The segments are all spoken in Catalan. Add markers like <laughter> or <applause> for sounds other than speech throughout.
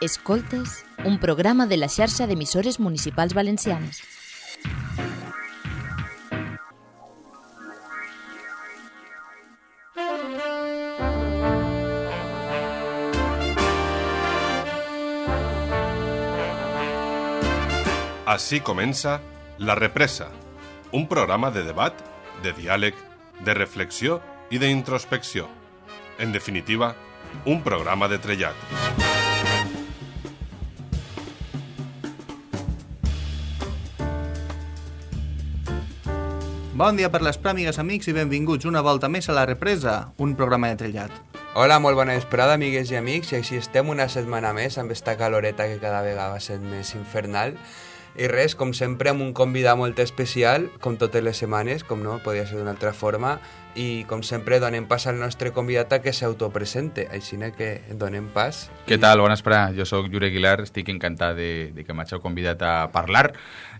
Escoltes, un programa de la xarxa d'emissores municipals valencianes. Així comença La Represa, un programa de debat, de diàleg, de reflexió i d'introspecció. En definitiva, un programa de trellat. Bon dia per les pràmigues, amics, i benvinguts una volta més a La Represa, un programa de trellat. Hola, molt bona vesprada, amigues i amics, i així estem una setmana més amb esta caloreta que cada vegada va sent més infernal. I res, com sempre, amb un convidat molt especial, com totes les setmanes, com no, podia ser d'una altra forma, i com sempre donem pas al nostre convidat a que s'autopresente, així que donem pas. Què tal? Bona vesprada. Jo sóc Jure Aguilar, estic encantat de, de que m'hageu convidat a parlar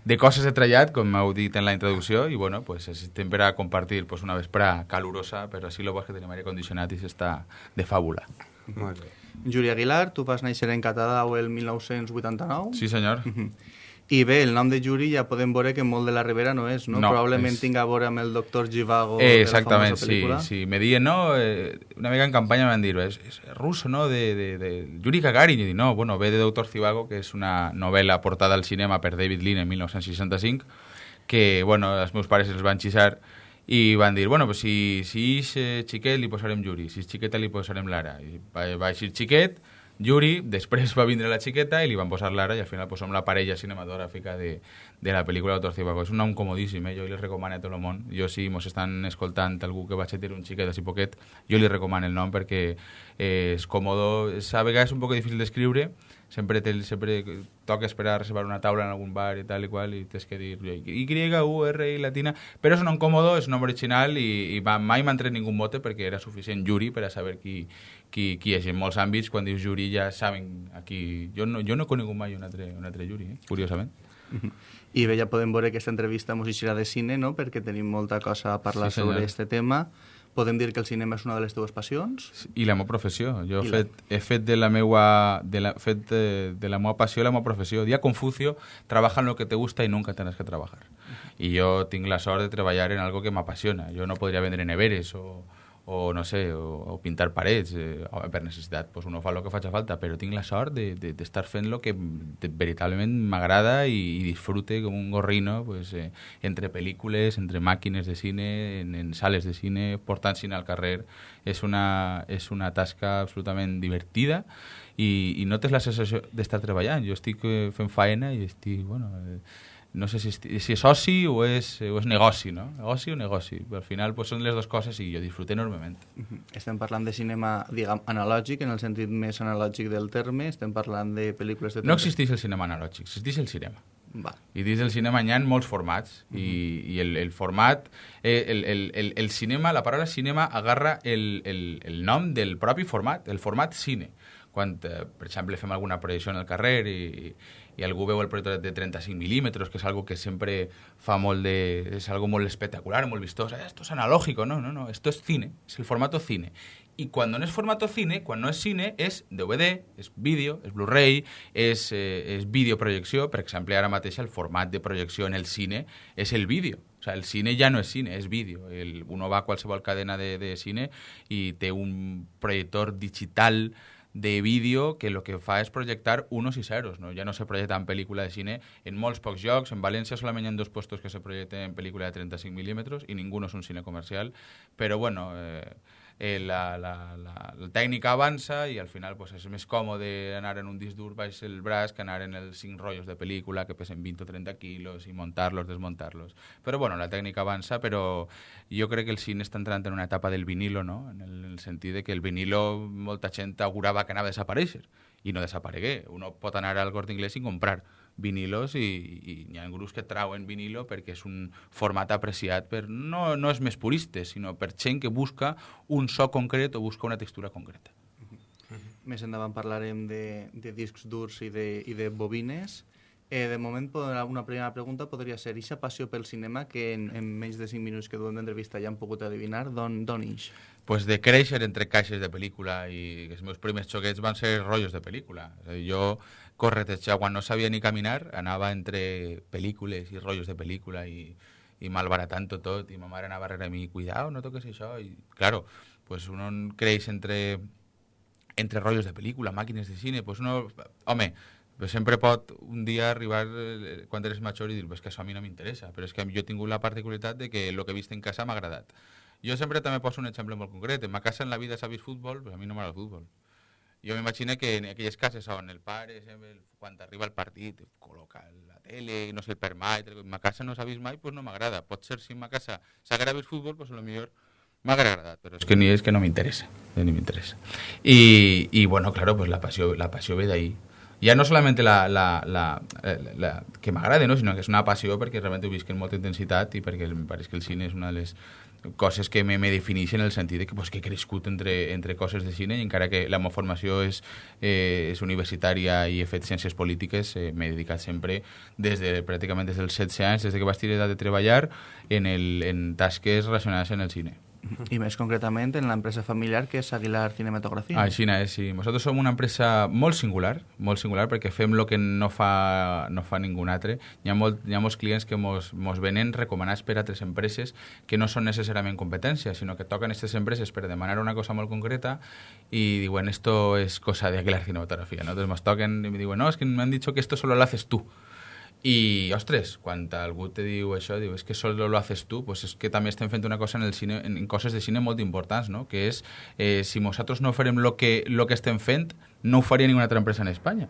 de coses de trellat, com m'heu dit en la introducció, i bueno, pues estem per a compartir pues, una vespra calurosa, però així lo bo que tenim aire condicionat i s'està de fàbula. Molt bé. Juli Aguilar, tu vas néixer en Catadau el 1989. Sí, senyor. I bé, el nom de Juri ja podem veure que molt de la Ribera no és, no? No, Probablement és- tinga a veure amb el doctor Givago Eh, de la exactament, sí, sí. Me diuen, no, eh, una mica en campanya me van dir, és, és russo, no?, de, de, de Yuri Gagarin. I dic, no, bueno, ve de Doctor Zivago, que és una novel·la portada al cinema per David Lean en 1965, que, bueno, els meus pares els van xisar i van dir, bueno, pues si, si és eh, xiquet li posarem Yuri, si és xiqueta li posarem Lara. I va, va eixir xiquet, Yuri, després va vindre la xiqueta i li van posar Lara i al final pues, som la parella cinematogràfica de, de la pel·lícula Doctor Zivago. És un nom comodíssim, eh? jo li recomano a tot el món. Jo si mos estan escoltant algú que vaig a tenir un xiquet així poquet, jo li recomano el nom perquè eh, és còmodo, és, a vegades és un poc difícil d'escriure, sempre, te, sempre toca esperar a reservar una taula en algun bar i tal i qual i tens que dir Y, U, R, I, latina, però és un nom còmodo, és un nom original i, i mai m'han tret ningú mote perquè era suficient Yuri per a saber qui, qui, qui és. En molts àmbits, quan dius Yuri ja saben aquí... Jo no, jo no he conegut mai un altre, un altre Yuri, eh? curiosament. I bé, ja podem veure que aquesta entrevista mos de cine, no?, perquè tenim molta cosa a parlar Sí, senyor. sobre este tema. Podem dir que el cinema és una de les teves passions? I la meva professió. Jo he la- fet, he fet de la meua, de la, fet de, de la meva passió la meva professió. Dia Confucio, trabaja en lo que te gusta y nunca tendrás que trabajar. I jo tinc la sort de treballar en algo que m'apassiona. Jo no podria vendre neveres o, o no sé, o, o pintar parets eh, per necessitat, pues uno fa el que faci falta, però tinc la sort de- de- d'estar de, fent lo que de, veritablement m'agrada i, i disfrute com un gorrino pues, eh, entre pel·lícules, entre màquines de cine, en, en sales de cine, portant cine al carrer. És una, és una tasca absolutament divertida i, i no tens la sensació d'estar treballant. Jo estic eh, fent faena i estic, bueno, eh, no sé si, esti- si és oci o és, o és negoci, no? Negoci o negoci. Però al final pues, són les dues coses i jo disfruto enormement. Mhm. Estem parlant de cinema, diguem, analògic, en el sentit més analògic del terme. Estem parlant de pel·lícules de... No existeix el cinema analògic, existeix el cinema. Va. I dins del cinema hi ha molts formats i, i el, el format, eh, el, el, el, el cinema, la paraula cinema agarra el, el, el nom del propi format, el format cine. Quan, eh, per exemple, fem alguna projecció en el carrer i, i algú veu el projector de 35 milímetres, que és algo que sempre fa molt de... és algo molt espectacular, molt vistós. Eh, esto es analógico, no, no, no, esto es cine, es el formato cine. Y cuando no es formato cine, cuando no es cine, es DVD, és vídeo, és Blu-ray, és, eh, és videoprojecció. Per exemple, ara mateix el format de projecció en el cine és el vídeo. O sea, el cine ja no és cine, és vídeo. El, uno va a qualsevol cadena de, de cine i té un projector digital de vídeo que el que fa és projectar unos i ceros, no? ja no se projecta en pel·lícula de cine en molts pocs llocs, en València solament hi ha dos puestos que se projecten en pel·lícula de 35 milímetres i ningú no és un cine comercial, però bueno, eh, eh, la, la, la, la tècnica avança i al final pues, és més còmode anar en un disc dur baix el braç que anar en els cinc rotllos de pel·lícula que pesen 20 o 30 quilos i muntar-los, desmuntar-los. Però bueno, la tècnica avança, però jo crec que el cine està entrant en una etapa del vinilo, no? en, el, en el sentit de que el vinilo molta gent augurava que anava a desaparèixer i no desaparegué. Uno pot anar al Corte Inglés i comprar vinilos i, i hi ha grups que trauen vinilo perquè és un format apreciat per, no, no és més puristes, sinó per gent que busca un so concret o busca una textura concreta. Més endavant parlarem de, de discs durs i de, i de bobines. Eh, de moment, una primera pregunta podria ser Ixa passió pel cinema que en, en menys de 5 minuts que duem d'entrevista ja han pogut adivinar, d'on d'on ix? pues de créixer entre caixes de pel·lícula i els meus primers xoquets van ser rotllos de pel·lícula. És a dir, jo corretejar quan no sabia ni caminar, anava entre pel·lícules i rotllos de pel·lícula i, i malbaratant-ho tot i ma mare anava darrere mi, cuidao, no toques això i claro, pues uno creix entre entre rotllos de pel·lícula, màquines de cine, pues uno, home, pues sempre pot un dia arribar eh, quan eres major i dir pues que això a mi no m'interessa, però és que jo he tingut la particularitat de que el que he vist en casa m'ha agradat. Jo sempre també poso un exemple molt concret. En ma casa en la vida s'ha vist futbol, però a mi no m'agrada el futbol. Jo m'imagino que en aquelles cases on el pare, sempre, quan arriba el partit, col·loca la tele, no sé, per mai, en ma casa no s'ha vist mai, doncs no m'agrada. Pot ser si en ma casa s'agrada vist futbol, doncs lo millor m'haguera agradat, però és que ni és que no m'interessa, eh, ni m'interessa. I, I, bueno, claro, pues la passió, la passió ve d'ahí. Ja no solamente la, la, la, la, la que m'agrada, no? sinó que és una passió perquè realment ho visc en molta intensitat i perquè em pareix que el cine és una de les coses que me, me defineixen en el sentit de que, pues, que he crescut entre, entre coses de cine i encara que la meva formació és, eh, és universitària i he fet ciències polítiques, eh, m'he dedicat sempre des de, pràcticament des dels 16 anys, des de que vaig edat de treballar en, el, en tasques relacionades en el cine. I més concretament en l'empresa familiar que és Aguilar Cinematografia. Així és, sí. Nosaltres som una empresa molt singular, molt singular, perquè fem el que no fa, no fa ningú altre. Hi ha, molt, molts clients que mos, mos venen recomanats per altres empreses que no són necessàriament competència, sinó que toquen aquestes empreses per demanar una cosa molt concreta i diuen, esto es cosa de Aguilar Cinematografia. ¿no? Entonces nos toquen y me diuen, no, es que me han dicho que esto solo lo haces tú. I, ostres, quan algú te diu això, diu, és que solo lo haces tu, pues és que també estem fent una cosa en el cine, en coses de cine molt importants, no? que és, eh, si nosaltres no farem lo que, lo que estem fent, no ho faria ninguna altra empresa en Espanya.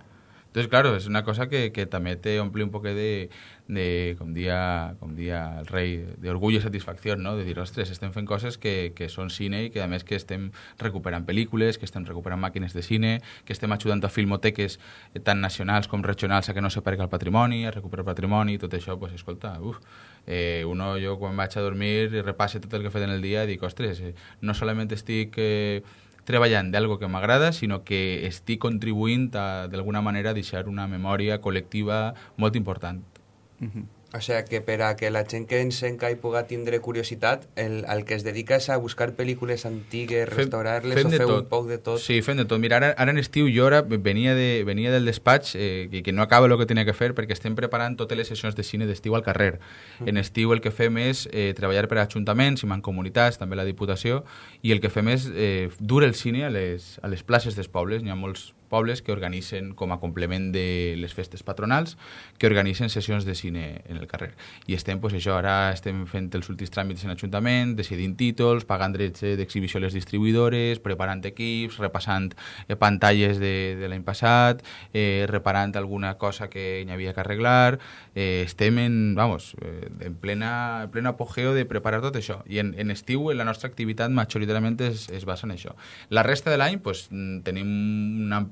Entonces, claro, es una cosa que, que també te omple un poc de, de com, dia, com dia el rei, d'orgull i satisfacció, no? de dir, ostres, estem fent coses que, que són cine i que a més que estem recuperant pel·lícules, que estem recuperant màquines de cine, que estem ajudant a filmoteques eh, tant nacionals com regionals a que no se perca el patrimoni, a recuperar patrimoni, tot això, pues, escolta, uf, eh, uno, jo quan vaig a dormir i repasse tot el que he en el dia, dic, ostres, eh, no solament estic... Eh, treballant d'algo que m'agrada, sinó que estic contribuint a, d'alguna manera, a deixar una memòria col·lectiva molt important. Uh -huh. O sea que per a que la gent que ens enca i puga tindre curiositat, el, el que es dedica és a buscar pel·lícules antigues, restaurar-les o fer tot. un poc de tot. Sí, fem de tot. Mira, ara, ara en estiu jo ara venia, de, venia del despatx eh, que, que no acaba el que tenia que fer perquè estem preparant totes les sessions de cine d'estiu al carrer. En estiu el que fem és eh, treballar per a ajuntaments i mancomunitats, també la Diputació, i el que fem és eh, dur el cine a les, a les places dels pobles. N'hi ha molts pobles que organitzen com a complement de les festes patronals que organitzen sessions de cine en el carrer. I estem, pues, això, ara estem fent els últims tràmits en l'Ajuntament, decidint títols, pagant drets eh, d'exhibició a les distribuïdores, preparant equips, repassant eh, pantalles de, de l'any passat, eh, reparant alguna cosa que hi havia que arreglar. Eh, estem en, vamos, eh, en plena, en plena apogeo de preparar tot això. I en, en estiu la nostra activitat majoritàriament es, es basa en això. La resta de l'any pues, tenim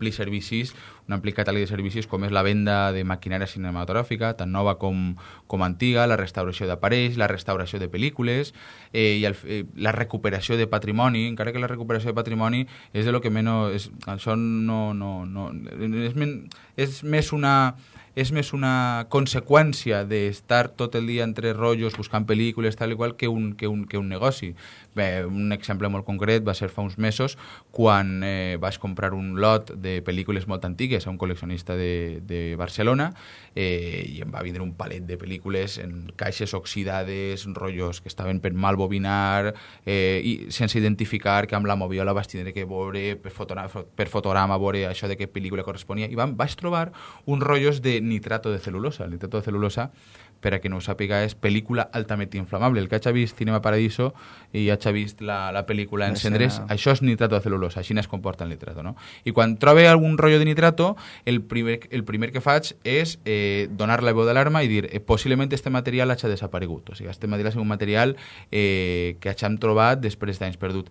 un ampli servicis, un ampli catàleg de servicis com és la venda de maquinària cinematogràfica, tant nova com, com antiga, la restauració d'aparells, la restauració de pel·lícules eh, i el, eh, la recuperació de patrimoni, encara que la recuperació de patrimoni és de lo que menys... És, això no... no, no és, men, és més una és més una conseqüència d'estar tot el dia entre rotllos buscant pel·lícules tal i qual que un, que un, que un negoci. Bé, un exemple molt concret va ser fa uns mesos quan eh, vaig comprar un lot de pel·lícules molt antigues a un col·leccionista de, de Barcelona eh, i em va vindre un palet de pel·lícules en caixes oxidades, rotllos que estaven per mal bobinar eh, i sense identificar que amb la moviola vaig tindre que veure per, fotograma, per fotograma veure això de què pel·lícula corresponia i vam, vaig trobar uns rotllos de nitrato de celulosa. El nitrato de celulosa, per a que no ho sàpiga, és pel·lícula altament inflamable. El que hagi vist Cinema Paradiso i hagi vist la, la pel·lícula Encendres, L'escena. això és nitrato de celulosa, així es comporta el nitrato. No? I quan trobe algun rotllo de nitrato, el primer, el primer que faig és eh, donar la veu d'alarma i dir eh, possiblement este material hagi desaparegut. O sigui, este material és un material eh, que hagin trobat després d'anys perdut.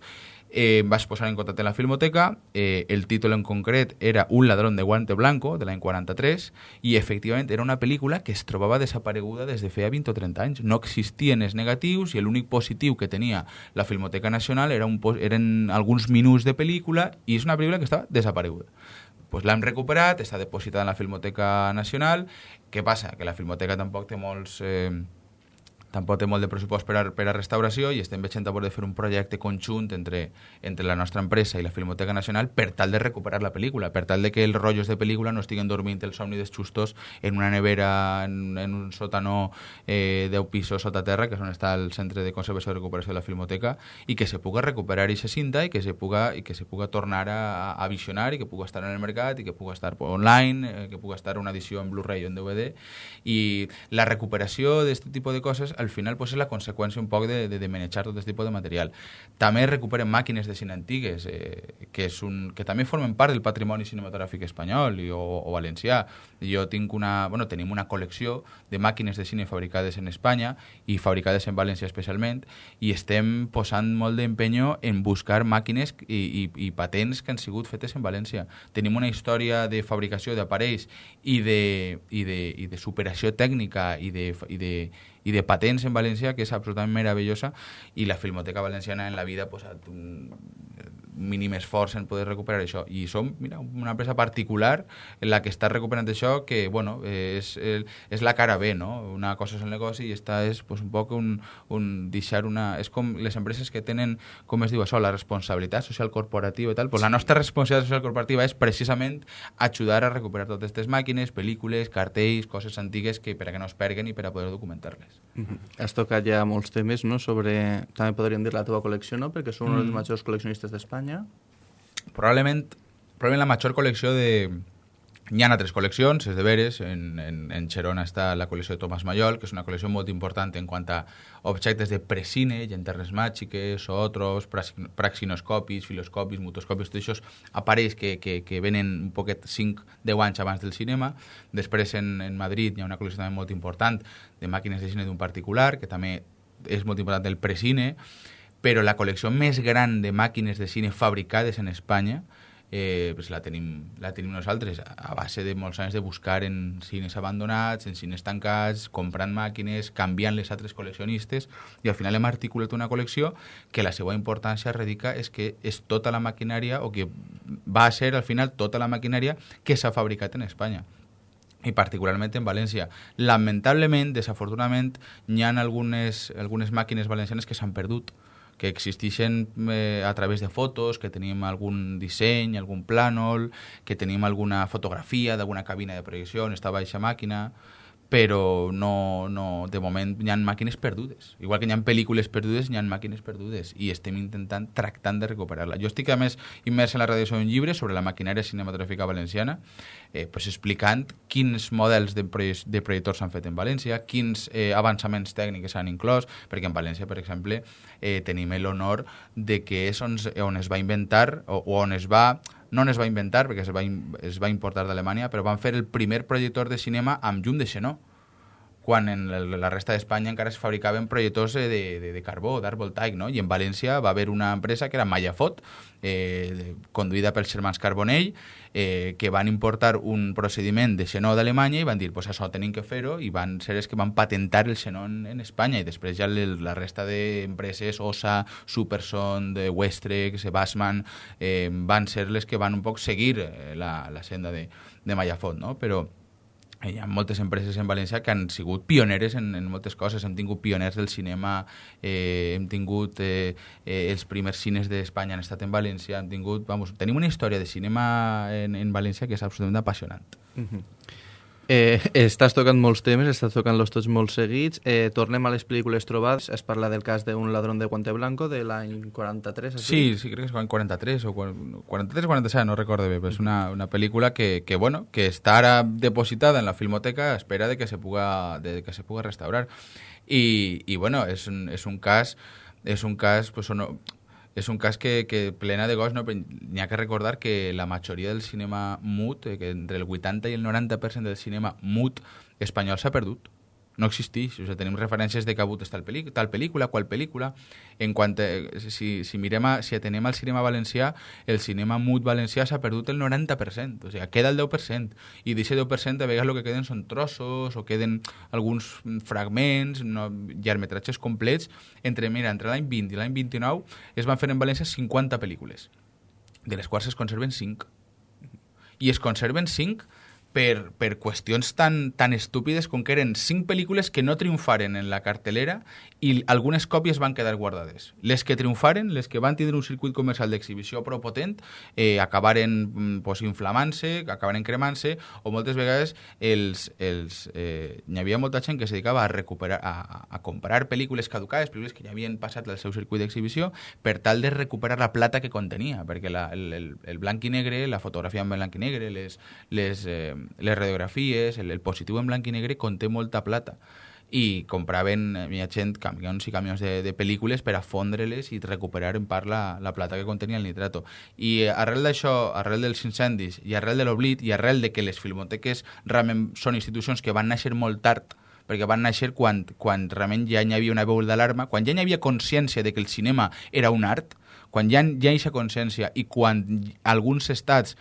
Eh, vaig posar en contacte amb la Filmoteca, eh, el títol en concret era Un ladrón de guante blanco, de l'any 43, i efectivament era una pel·lícula que es trobava desapareguda des de feia 20 o 30 anys. No existien els negatius i l'únic positiu que tenia la Filmoteca Nacional era un, eren alguns minuts de pel·lícula i és una pel·lícula que estava desapareguda. pues l'hem recuperat, està depositada en la Filmoteca Nacional. Què passa? Que la Filmoteca tampoc té molts... Eh, tampoc té molt de pressupost per a, per a restauració i estem veient a de fer un projecte conjunt entre, entre la nostra empresa i la Filmoteca Nacional per tal de recuperar la pel·lícula, per tal de que els rotllos de pel·lícula no estiguen dormint el somni dels xustos en una nevera, en, en un sòtano eh, 10 pisos sota terra, que és on està el Centre de Conservació i Recuperació de la Filmoteca, i que se puga recuperar aquesta cinta i que se puga, i que se puga tornar a, a visionar i que puga estar en el mercat i que puga estar online, eh, que puga estar una edició en Blu-ray o en DVD. I la recuperació d'aquest tipus de coses al final pues, és la conseqüència un poc de, de, de manejar tot aquest tipus de material. També recuperen màquines de cine antigues, eh, que, és un, que també formen part del patrimoni cinematogràfic espanyol i, o, o valencià. Jo tinc una, bueno, tenim una col·lecció de màquines de cine fabricades en Espanya i fabricades en València especialment i estem posant molt d'empenyo en buscar màquines i, i, i patents que han sigut fetes en València. Tenim una història de fabricació d'aparells i de, i, de, i de superació tècnica i de, i de, i de patents en València que és absolutament meravellosa i la Filmoteca Valenciana en la vida ha posat un mínim esforç en poder recuperar això i som mira, una empresa particular en la que està recuperant això que bueno, és, és la cara B no? una cosa és el negoci i esta és pues, un poc un, un deixar una... és com les empreses que tenen, com es diu això, la responsabilitat social corporativa i tal, pues la nostra responsabilitat social corporativa és precisament ajudar a recuperar totes aquestes màquines, pel·lícules, cartells, coses antigues que per a que no es perguen i per a poder documentar-les. Mm -hmm. Has tocat ja molts temes no? sobre, també podríem dir la teva col·lecció, no? perquè són mm. un dels majors col·leccionistes d'Espanya. Probablement, probablement la major col·lecció de... Hi ha altres col·leccions, és de veres, en, en, en Xerona està la col·lecció de Tomàs Mallol, que és una col·lecció molt important en quant a objectes de precine, llanternes màgiques, otros, praxinoscopis, filoscopis, mutoscopis, tots això aparells que, que, que venen un poquet 5-10 anys abans del cinema. Després en, en Madrid hi ha una col·lecció també molt important de màquines de cine d'un particular, que també és molt important el precine, però la col·lecció més gran de màquines de cine fabricades en Espanya eh, pues la, tenim, la tenim nosaltres a base de molts anys de buscar en cines abandonats, en cines tancats, comprant màquines, canviant les altres col·leccionistes i al final hem articulat una col·lecció que la seva importància radica és que és tota la maquinària o que va a ser al final tota la maquinària que s'ha fabricat en Espanya i particularment en València. Lamentablement, desafortunadament, hi ha algunes, algunes màquines valencianes que s'han perdut que existeixen eh, a través de fotos, que tenim algun disseny, algun plànol, que tenim alguna fotografia d'alguna cabina de projecció on estava aquesta màquina, però no, no, de moment hi ha màquines perdudes. Igual que hi ha pel·lícules perdudes, hi ha màquines perdudes i estem intentant, tractant de recuperar-la. Jo estic, a més, immers en la redacció d'un llibre sobre la maquinària cinematogràfica valenciana, eh, pues explicant quins models de, project, de projectors s'han fet en València, quins eh, avançaments tècnics s'han inclòs, perquè en València, per exemple, eh, tenim l'honor de que és on, on es va inventar o, o on es va no es va inventar perquè es va, es va importar d'Alemanya, però van fer el primer projector de cinema amb llum de xenó quan en la resta d'Espanya encara es fabricaven projectors de, de, de carbó, d'art voltaic, no? I en València va haver una empresa que era Mayafot, eh, conduïda pels germans Carbonell, eh, que van importar un procediment de xenó d'Alemanya i van dir, pues això tenim que fer-ho, i van ser els que van patentar el xenó en, en Espanya, i després ja la resta d'empreses, OSA, Superson, de Westrex, Bassman, eh, van ser les que van un poc seguir eh, la, la senda de, de Mayafot, no? Però hi ha moltes empreses en València que han sigut pioneres en, en moltes coses. Hem tingut pioners del cinema, eh, hem tingut eh, eh, els primers cines d'Espanya han estat en València, hem tingut, vamos, tenim una història de cinema en, en València que és absolutament apassionant. Uh -huh. Eh, estàs tocant molts temes, estàs tocant-los tots molt seguits. Eh, tornem a les pel·lícules trobades. Es parla del cas d'un ladrón de guante blanco de l'any 43. Així? Sí, sí, crec que és l'any 43 o 43 o 47, no recordo bé, però és una, una pel·lícula que, que, bueno, que està ara depositada en la filmoteca a espera de que se puga, de que se puga restaurar. I, i bueno, és un, és un cas és un cas pues, és un cas que, que plena de gos, no? n'hi ha que recordar que la majoria del cinema mut, eh, que entre el 80 i el 90% del cinema mut espanyol s'ha perdut no existeix. O sigui, tenim referències de que ha hagut tal, tal pel·lícula, qual pel·lícula. En quant a, si, si, mirem a, si atenem al cinema valencià, el cinema mut valencià s'ha perdut el 90%. O sigui, queda el 10%. I d'aquest 10% a vegades el que queden són trossos o queden alguns fragments, no, llargmetratges complets. Entre, mira, entre l'any 20 i l'any 29 es van fer en València 50 pel·lícules, de les quals es conserven 5 i es conserven cinc per, per qüestions tan, tan estúpides com que eren cinc pel·lícules que no triomfaren en la cartelera i algunes còpies van quedar guardades. Les que triomfaren, les que van tindre un circuit comercial d'exhibició prou potent, eh, acabaren mm, pues, inflamant-se, acabaren cremant-se, o moltes vegades els, els, eh, hi havia molta gent que se dedicava a recuperar a, a comprar pel·lícules caducades, pel·lícules que ja havien passat el seu circuit d'exhibició, per tal de recuperar la plata que contenia, perquè la, el, el, el blanc i negre, la fotografia en blanc i negre, les, les, eh, les radiografies, el, el positiu en blanc i negre conté molta plata i compraven, hi ha gent, camions i camions de, de pel·lícules per a fondre-les i recuperar en part la, la plata que contenia el nitrato. I arrel d'això, arrel dels incendis i arrel de l'oblit i arrel de que les filmoteques realment són institucions que van néixer molt tard perquè van néixer quan, quan realment ja hi havia una veu d'alarma, quan ja hi havia consciència de que el cinema era un art, quan ja hi ha aquesta consciència i quan alguns estats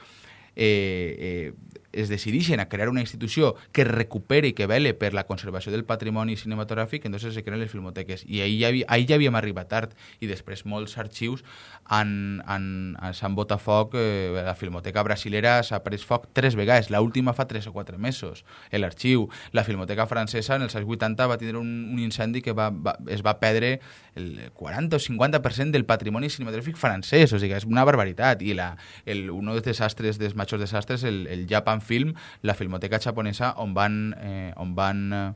eh, eh, es decideixen a crear una institució que recupere i que vele per la conservació del patrimoni cinematogràfic, entonces se creen les filmoteques. I ahir ja, ahir ja havíem arribat tard i després molts arxius han, han, s'han botat foc. Eh, la filmoteca brasilera s'ha pres foc tres vegades, última fa tres o quatre mesos, l'arxiu. La filmoteca francesa en els anys 80 va tindre un, un incendi que va, va, es va perdre el 40 o 50% del patrimoni cinematogràfic francès, o sigui, és una barbaritat. I la, el, un dels desastres, dels majors desastres, el, el Japan Film, la filmoteca japonesa, on van, eh, on van eh,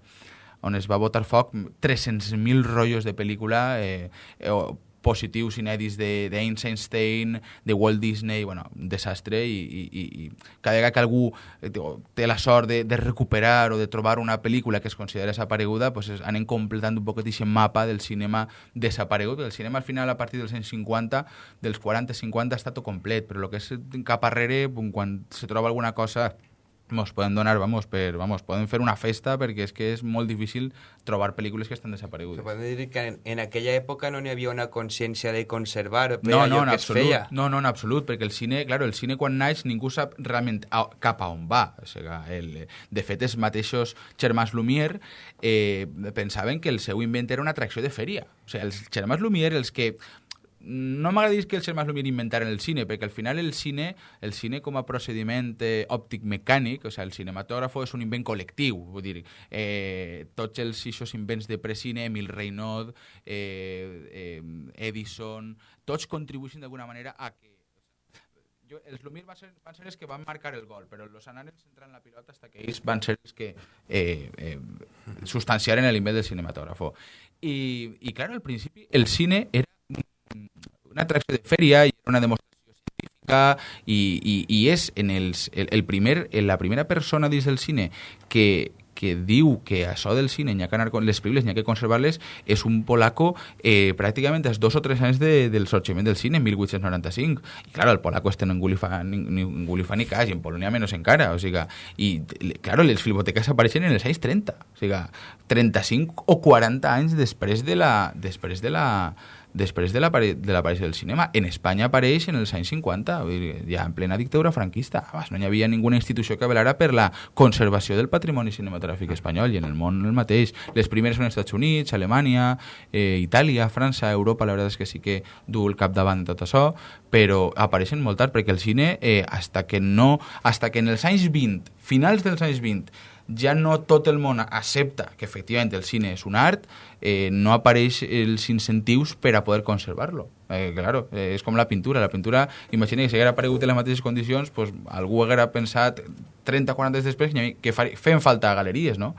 on es va botar foc 300.000 rotllos de pel·lícula eh, eh, positius inèdits d'Einstein, de Walt Disney, bueno, un desastre i, i, i cada vegada que algú eh, té la sort de, de recuperar o de trobar una pel·lícula que es considera desapareguda, pues anem completant un poquet aquest mapa del cinema desaparegut. El cinema al final a partir dels anys 50, dels 40-50 està tot complet, però el que és cap arrere, quan se troba alguna cosa mos poden donar, vamos, per, vamos, poden fer una festa perquè és que és molt difícil trobar pel·lícules que estan desaparegudes. Se pot dir que en, en aquella època no n'hi havia una consciència de conservar no, no, allò que absolut, es feia. No, no, en absolut, perquè el cine, claro, el cine quan naix ningú sap realment a, cap a on va. O sigui, el, de fet, els mateixos Germans Lumière eh, pensaven que el seu invent era una atracció de fèria. O sigui, els Germans Lumière, els que no m'agrada que els germans Lumière inventaren el cine, perquè al final el cine, el cine com a procediment eh, òptic mecànic, o sigui, el cinematògrafo és un invent col·lectiu, vull dir, eh, tots els eixos invents de precine, Emil Reynaud, eh, eh, Edison, tots contribueixen d'alguna manera a que els Lumière van ser, van ser els que van marcar el gol, però els anaren centrant la pilota fins que ells van ser els que eh, eh, substanciaren l'invent del cinematògrafo. I, i clar, al principi el cine era una atracció de fèria i una demostració científica i, i és en el, el primer, en la primera persona dins del cine que, que diu que això del cine n'hi ha que anar les pel·lícules, n'hi ha que conservar-les, és un polaco eh, pràcticament dos o tres anys de, del sorgiment del cine, en 1895. I, clar, el polaco este no enguli fa ni, ni, fa ni cas, i en Polònia menys encara. O sigui, I, clar, les filmoteques apareixen en els anys 30. O sigui, 35 o 40 anys després de la, després de la, després de l'aparició del cinema. En Espanya apareix en els anys 50, ja en plena dictadura franquista. Abans no hi havia ninguna institució que velara per la conservació del patrimoni cinematogràfic espanyol i en el món el mateix. Les primeres són els Estats Units, Alemanya, eh, Itàlia, França, Europa, la veritat és que sí que du el capdavant de tot això, però apareixen molt tard perquè el cine, eh, hasta que no, hasta que en els anys 20, finals dels anys 20, ja no tot el món accepta que efectivament el cine és un art, eh, no apareix els incentius per a poder conservar-lo. Eh, claro, eh, és com la pintura. La pintura, imagina que si haguera aparegut en les mateixes condicions, pues, algú haguera pensat 30-40 anys després que feien falta galeries, no?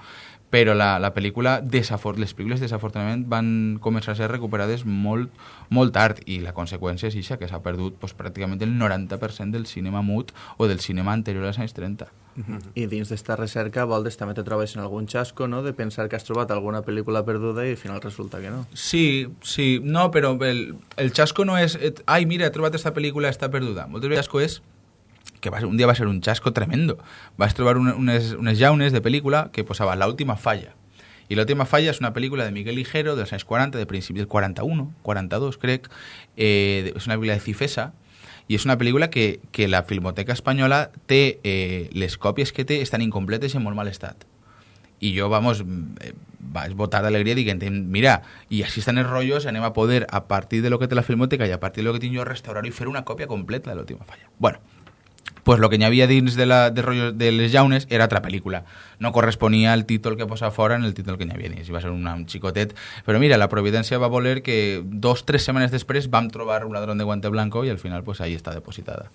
però la, la pel·lícula, desafor les pel·lícules desafortunadament van començar a ser recuperades molt, molt tard i la conseqüència és això, que s'ha perdut pues, pràcticament el 90% del cinema mut o del cinema anterior als anys 30. Uh -huh. I dins d'esta recerca, Voldes, també te trobes en algun xasco, no?, de pensar que has trobat alguna pel·lícula perduda i al final resulta que no. Sí, sí, no, però el, el xasco no és, ai, mira, he trobat esta pel·lícula, està perduda. Moltes vegades el xasco és que va, un dia va ser un xasco tremendo. Vas trobar un, unes, unes llaunes de pel·lícula que posava La última falla. I L'última falla és una pel·lícula de Miguel Ligero dels anys 40, de principi del 41, 42 crec, eh, és una pel·lícula de Cifesa, i és una pel·lícula que, que la Filmoteca Espanyola té, eh, les còpies que té estan incompletes i en molt mal estat. I jo, vamos, eh, vaig votar d'alegria dient, mira, i així estan els rotllos, anem a poder, a partir de lo que té la Filmoteca i a partir de lo que tinc jo, restaurar i una còpia completa de l'última falla. Bueno, pues el que n'hi havia dins de, la, de, rotllo de les llaunes era altra pel·lícula. No corresponia al títol que posava fora en el títol que n'hi havia dins. I va ser un, un xicotet. Però mira, la providència va voler que dos, tres setmanes després vam trobar un ladrón de guante blanco i al final pues ahí està depositada.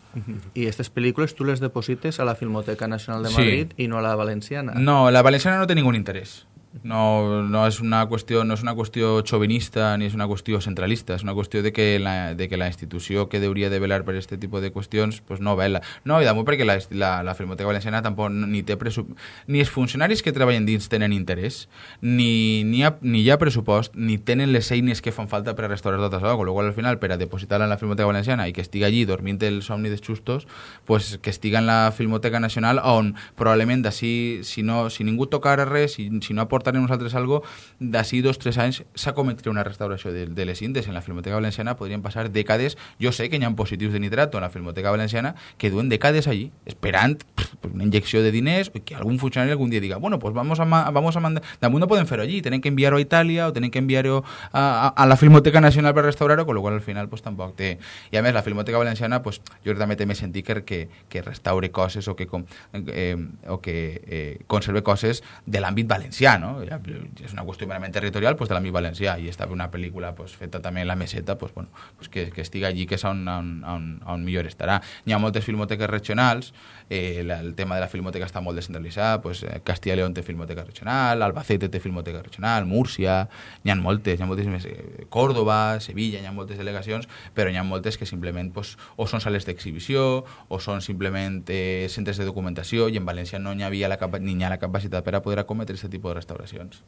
I aquestes pel·lícules tu les deposites a la Filmoteca Nacional de Sí. Madrid i no a la valenciana. No, la valenciana no té ningún interès. No, no és una qüestió no és una qüestió xovinista ni és una qüestió centralista, és una qüestió de que la, de que la institució que hauria de velar per aquest tipus de qüestions pues no vela. No, i damunt perquè la, la, la Filmoteca Valenciana tampoc ni té presu... ni els funcionaris que treballen dins tenen interès, ni, ni, ha, ni hi ha pressupost, ni tenen les eines que fan falta per a restaurar tot això, amb al final per a depositar-la en la Filmoteca Valenciana i que estigui allí dormint el somni dels xustos, pues que estiga en la Filmoteca Nacional on probablement d'ací, si, no, si ningú tocara res, si, si no aportarem nosaltres algo, d'ací dos tres anys s'acometrà una restauració de, de les Indes. En la Filmoteca Valenciana podrien passar dècades, jo sé que hi ha positius de nitrato en la Filmoteca Valenciana que duen dècades allí, esperant pues, una injecció de diners, o que algun funcionari algun dia diga, bueno, pues vamos a, vamos a mandar... Damunt no podem fer-ho allí, tenen que enviar-ho a Itàlia o tenen que enviar-ho a, a, a la Filmoteca Nacional per restaurar-ho, con lo qual al final pues, tampoc té... I a més, la Filmoteca Valenciana, pues, jo també té més sentit que, que, que restaure coses o que, com, eh, o que eh, conserve coses de l'àmbit valencià, no? Ja, és una qüestió merament territorial pues, de l'àmbit valencià i està una pel·lícula pues, feta també en la meseta pues, bueno, pues, que, que estigui allí que és on, on, on, on millor estarà. Hi ha moltes filmoteques regionals, eh, la, el tema de la filmoteca està molt descentralitzat, pues, eh, Castilla León té filmoteca regional, Albacete té filmoteca regional, Múrcia, n'hi ha moltes, n'hi ha moltíssimes, eh, Córdoba, Sevilla, n'hi ha moltes delegacions, però n'hi ha moltes que simplement pues, o són sales d'exhibició o són simplement eh, centres de documentació i en València no n'hi havia la, ni ha la capacitat per a poder acometre aquest tipus de restauracions.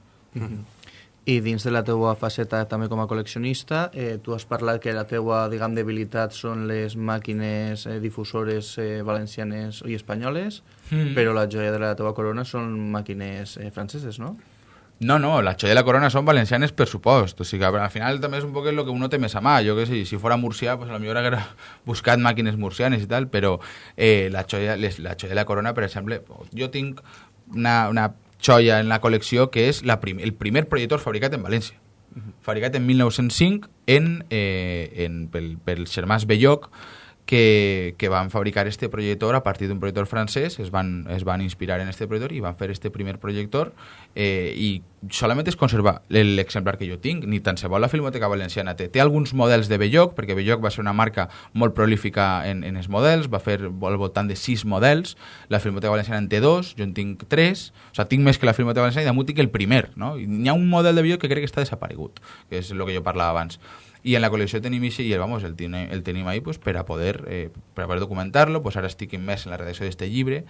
I dins de la teua faceta també com a col·leccionista, eh, tu has parlat que la teua, diguem, debilitat són les màquines eh, difusores eh, valencianes i espanyoles, Mm. però la joia de la teua corona són màquines eh, franceses, no? No, no, la xolla i la corona són valencianes per supost. O sigui, al final també és un poc el que uno té més a mà. Jo que sé, si fora murcià, pues a lo millor haguera <laughs> buscat màquines murcianes i tal, però eh, la, xolla, les, la xolla i la corona, per exemple, jo tinc una, una xoia en la col·lecció que és la prim, el primer projector fabricat en València. Fabricat en 1905 en, eh, en, pel, pels germans Belloc, que, que van fabricar este projector a partir d'un projector francès, es van, es van inspirar en este projector i van fer este primer projector eh, i solament es conserva l'exemplar que jo tinc, ni tan se vol la Filmoteca Valenciana té. Té alguns models de Belloc, perquè Belloc va ser una marca molt prolífica en, en els models, va fer al voltant de sis models, la Filmoteca Valenciana en té dos, jo en tinc tres, o sigui, tinc més que la Filmoteca Valenciana i damunt tinc el primer, no? N'hi ha un model de Belloc que crec que està desaparegut, que és el que jo parlava abans. I en la col·lecció tenim ixe, i el, vamos, el, tenim, ahí pues, per a poder, eh, per a poder documentar-lo, pues en la redacció d'este llibre.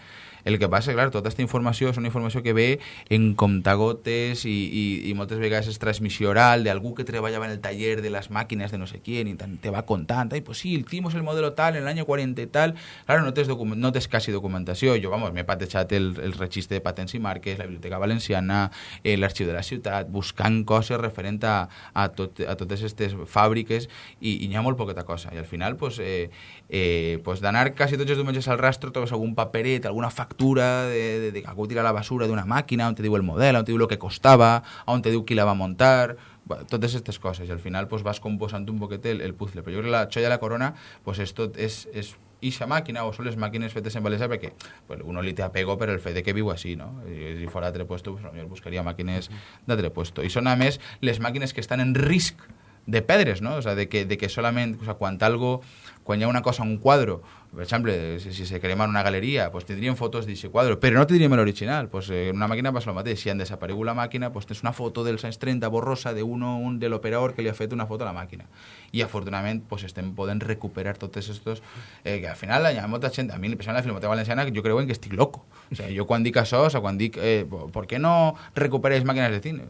El que passa, clar, tota aquesta informació és una informació que ve en comptagotes i, i, i moltes vegades és transmissió oral d'algú que treballava en el taller de les màquines de no sé quién i te va contant, ai, pues sí, hicimos el modelo tal en l'any 40 i tal. Claro, no tens, no tens quasi documentació. Jo, vamos, m'he patejat el, el registre de patents i marques, la Biblioteca Valenciana, eh, l'Arxiu de la Ciutat, buscant coses referent a, a, tot, a totes aquestes fàbriques i, i n'hi ha molt poqueta cosa. I al final, pues, eh, eh, pues d'anar quasi tots els diumenges al rastro trobes algun paperet, alguna factura de, de, de que algú la basura d'una màquina on te diu el model, on te diu el que costava, on te diu qui la va muntar, Bueno, totes aquestes coses i al final pues, vas composant un poquet el, el puzzle però jo crec que la xoia de la corona pues, és tot, és, és ixa màquina o són les màquines fetes en València perquè pues, uno li té apego per el fet de que viu així no? I, si fora d'altre puesto pues, jo buscaria màquines d'altre puesto i són a més les màquines que estan en risc de pedres, no? O sea, de que, de que solament, o sea, quan algo, quan hi ha una cosa, un quadro, per exemple, si, se crema en una galeria, pues tindríem fotos d'aquest quadre, però no tindríem l'original. Pues, eh, en una màquina passa el mateix. Si han desaparegut la màquina, pues tens una foto dels anys 30 borrosa de uno, un de l'operador que li ha fet una foto a la màquina. I afortunadament pues, estem podent recuperar tots estos eh, que al final hi ha molta gent, a mi, exemple, la Filmoteca Valenciana, jo creuen que estic loco. O sea, jo quan dic això, o sea, quan dic, eh, ¿por qué no recuperáis màquines de cine?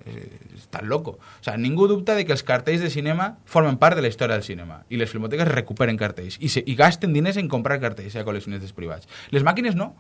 Estàs loco. O sea, ningú dubta de que els cartells de cinema formen part de la història del cinema i les filmoteques recuperen cartells i, se, i gasten diners en comprar cartells a col·leccionistes privats. Les màquines no.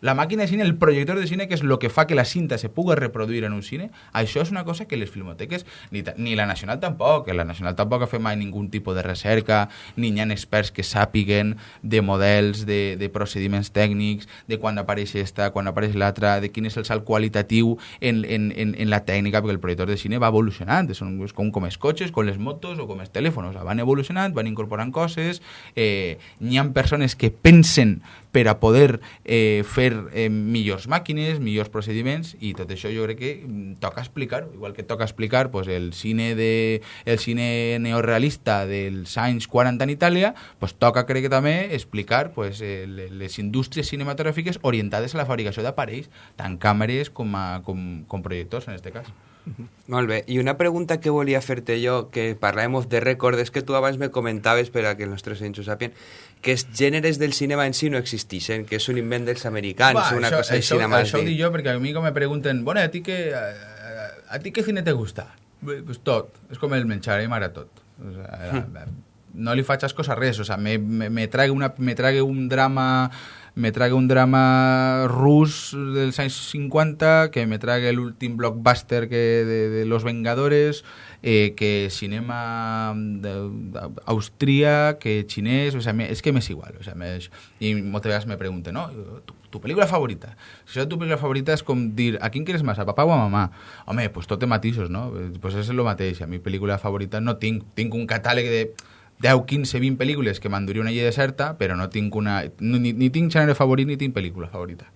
La màquina de cine, el projector de cine, que és el que fa que la cinta se pugui reproduir en un cine, això és una cosa que les filmoteques, ni, ni la Nacional tampoc, la Nacional tampoc ha fet mai ningú tipus de recerca, ni hi ha experts que sàpiguen de models, de, de procediments tècnics, de quan apareix esta, quan apareix l'altra, de quin és el salt qualitatiu en, en, en, en la tècnica, perquè el projector de cine va evolucionant, és com, com els cotxes, com les motos o com els telèfons, van evolucionant, van incorporant coses, eh, n'hi ha persones que pensen per a poder eh, fer eh, millors màquines, millors procediments, i tot això jo crec que mm, toca explicar-ho, igual que toca explicar pues, el cine de el cine neorealista dels anys 40 en Itàlia, pues, toca crec que també explicar pues, eh, les indústries cinematogràfiques orientades a la fabricació d'aparells, tant càmeres com, a, com, com projectors en aquest cas. Molt bé, i una pregunta que volia fer-te jo, que parlàvem de record, és que tu abans me comentaves, per a que els nostres oients ho sàpien, que els gèneres del cinema en si no existeixen, que és un invent dels americans, Va, una això, cosa això, així más això ho dic jo perquè a mi com me pregunten, bueno, a ti què, a, a, ti què cine te gusta? Pues tot, és com el menjar, a mi m'agrada tot. O sea, no li faig ascos a res, o sea, me, me, me, trague una, me trague un drama me trague un drama rus dels anys 50, que me trague l'últim blockbuster que de, Los Vengadores, eh, que cinema austríac, que xinès, o sea, me, és que m'és igual. O sea, me, moltes vegades me pregunten, no, tu, pel·lícula favorita? Si això tu pel·lícula favorita és com dir, a quin quieres més, a papà o a mamà? Home, pues té matisos, no? Pues és el mateix. A mi pel·lícula favorita no tinc. Tinc un catàleg de 10, 15, 20 pel·lícules que m'enduria una llei deserta, però no tinc una... Ni, ni tinc gènere favorit ni tinc pel·lícula favorita.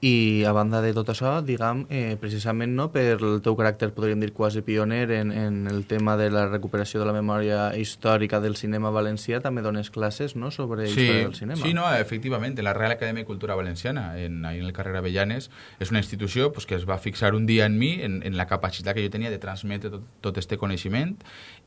I a banda de tot això, diguem, eh, precisament no, per el teu caràcter, podríem dir, quasi pioner en, en el tema de la recuperació de la memòria històrica del cinema valencià, també dones classes no, sobre història del cinema. Sí, no, efectivament, la Real Acadèmia de Cultura Valenciana, en, ahí en el carrer Avellanes, és una institució pues, que es va fixar un dia en mi, en, en la capacitat que jo tenia de transmetre tot, tot este coneixement,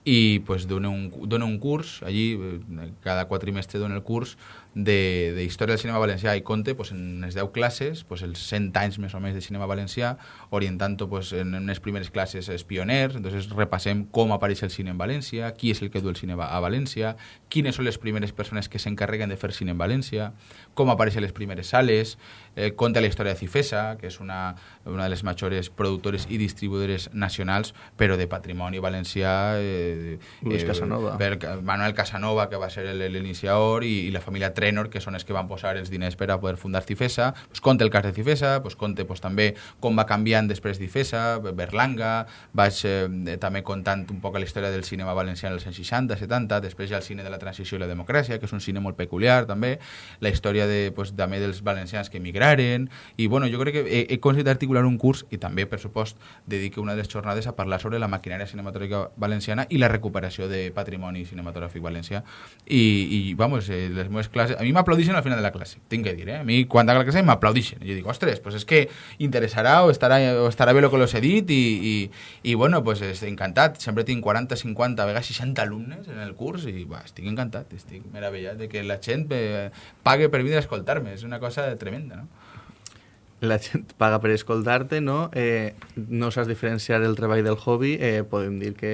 i pues, dona, un, dona un curs, allí eh, cada quatrimestre dona el curs de, de Història del Cinema Valencià i conte pues, en les 10 classes, pues, els 100 anys més o més de cinema valencià, orientant-ho pues, en, les primeres classes els pioners, entonces repassem com apareix el cine en València, qui és el que du el cine a València, quines són les primeres persones que s'encarreguen de fer cine en València, com apareixen les primeres sales, eh, conta la història de Cifesa, que és una, una de les majors productores i distribuïdores nacionals, però de patrimoni valencià... Eh, Luis Casanova. Per Manuel Casanova, que va ser el- l'iniciador, i, i la família Trenor, que són els que van posar els diners per a poder fundar Cifesa. Pues conta el cas de Cifesa, pues conta pues, també com va canviant després Cifesa, Berlanga, vaig eh, també contant un poc la història del cinema valencià en els anys 60, 70, després hi ha el cine de la transició i la democràcia, que és un cine molt peculiar també, la història de, pues, també dels valencians que emigraren, i bueno, jo crec que he, he aconseguit articular un curs i també, per supost, dedique una de les jornades a parlar sobre la maquinària cinematogràfica valenciana i la recuperació de patrimoni cinematogràfic valencià. I, i vamos, eh, les meves classes... A mi m'aplaudixen al final de la classe, tinc que dir, eh? A mi, quan acaba la classe, m'aplaudixen. Jo dic, ostres, pues és que interessarà o estarà, o estarà bé el que los he dit i, i, i bueno, pues encantat. Sempre tinc 40, 50, a vegades 60 alumnes en el curs i bah, estic encantat, estic meravellat de que la gent eh, pague per vindre a escoltar-me. És una cosa tremenda, no? La gent paga per escoltar-te, no? Eh, no saps diferenciar el treball del hobby, eh, podem dir que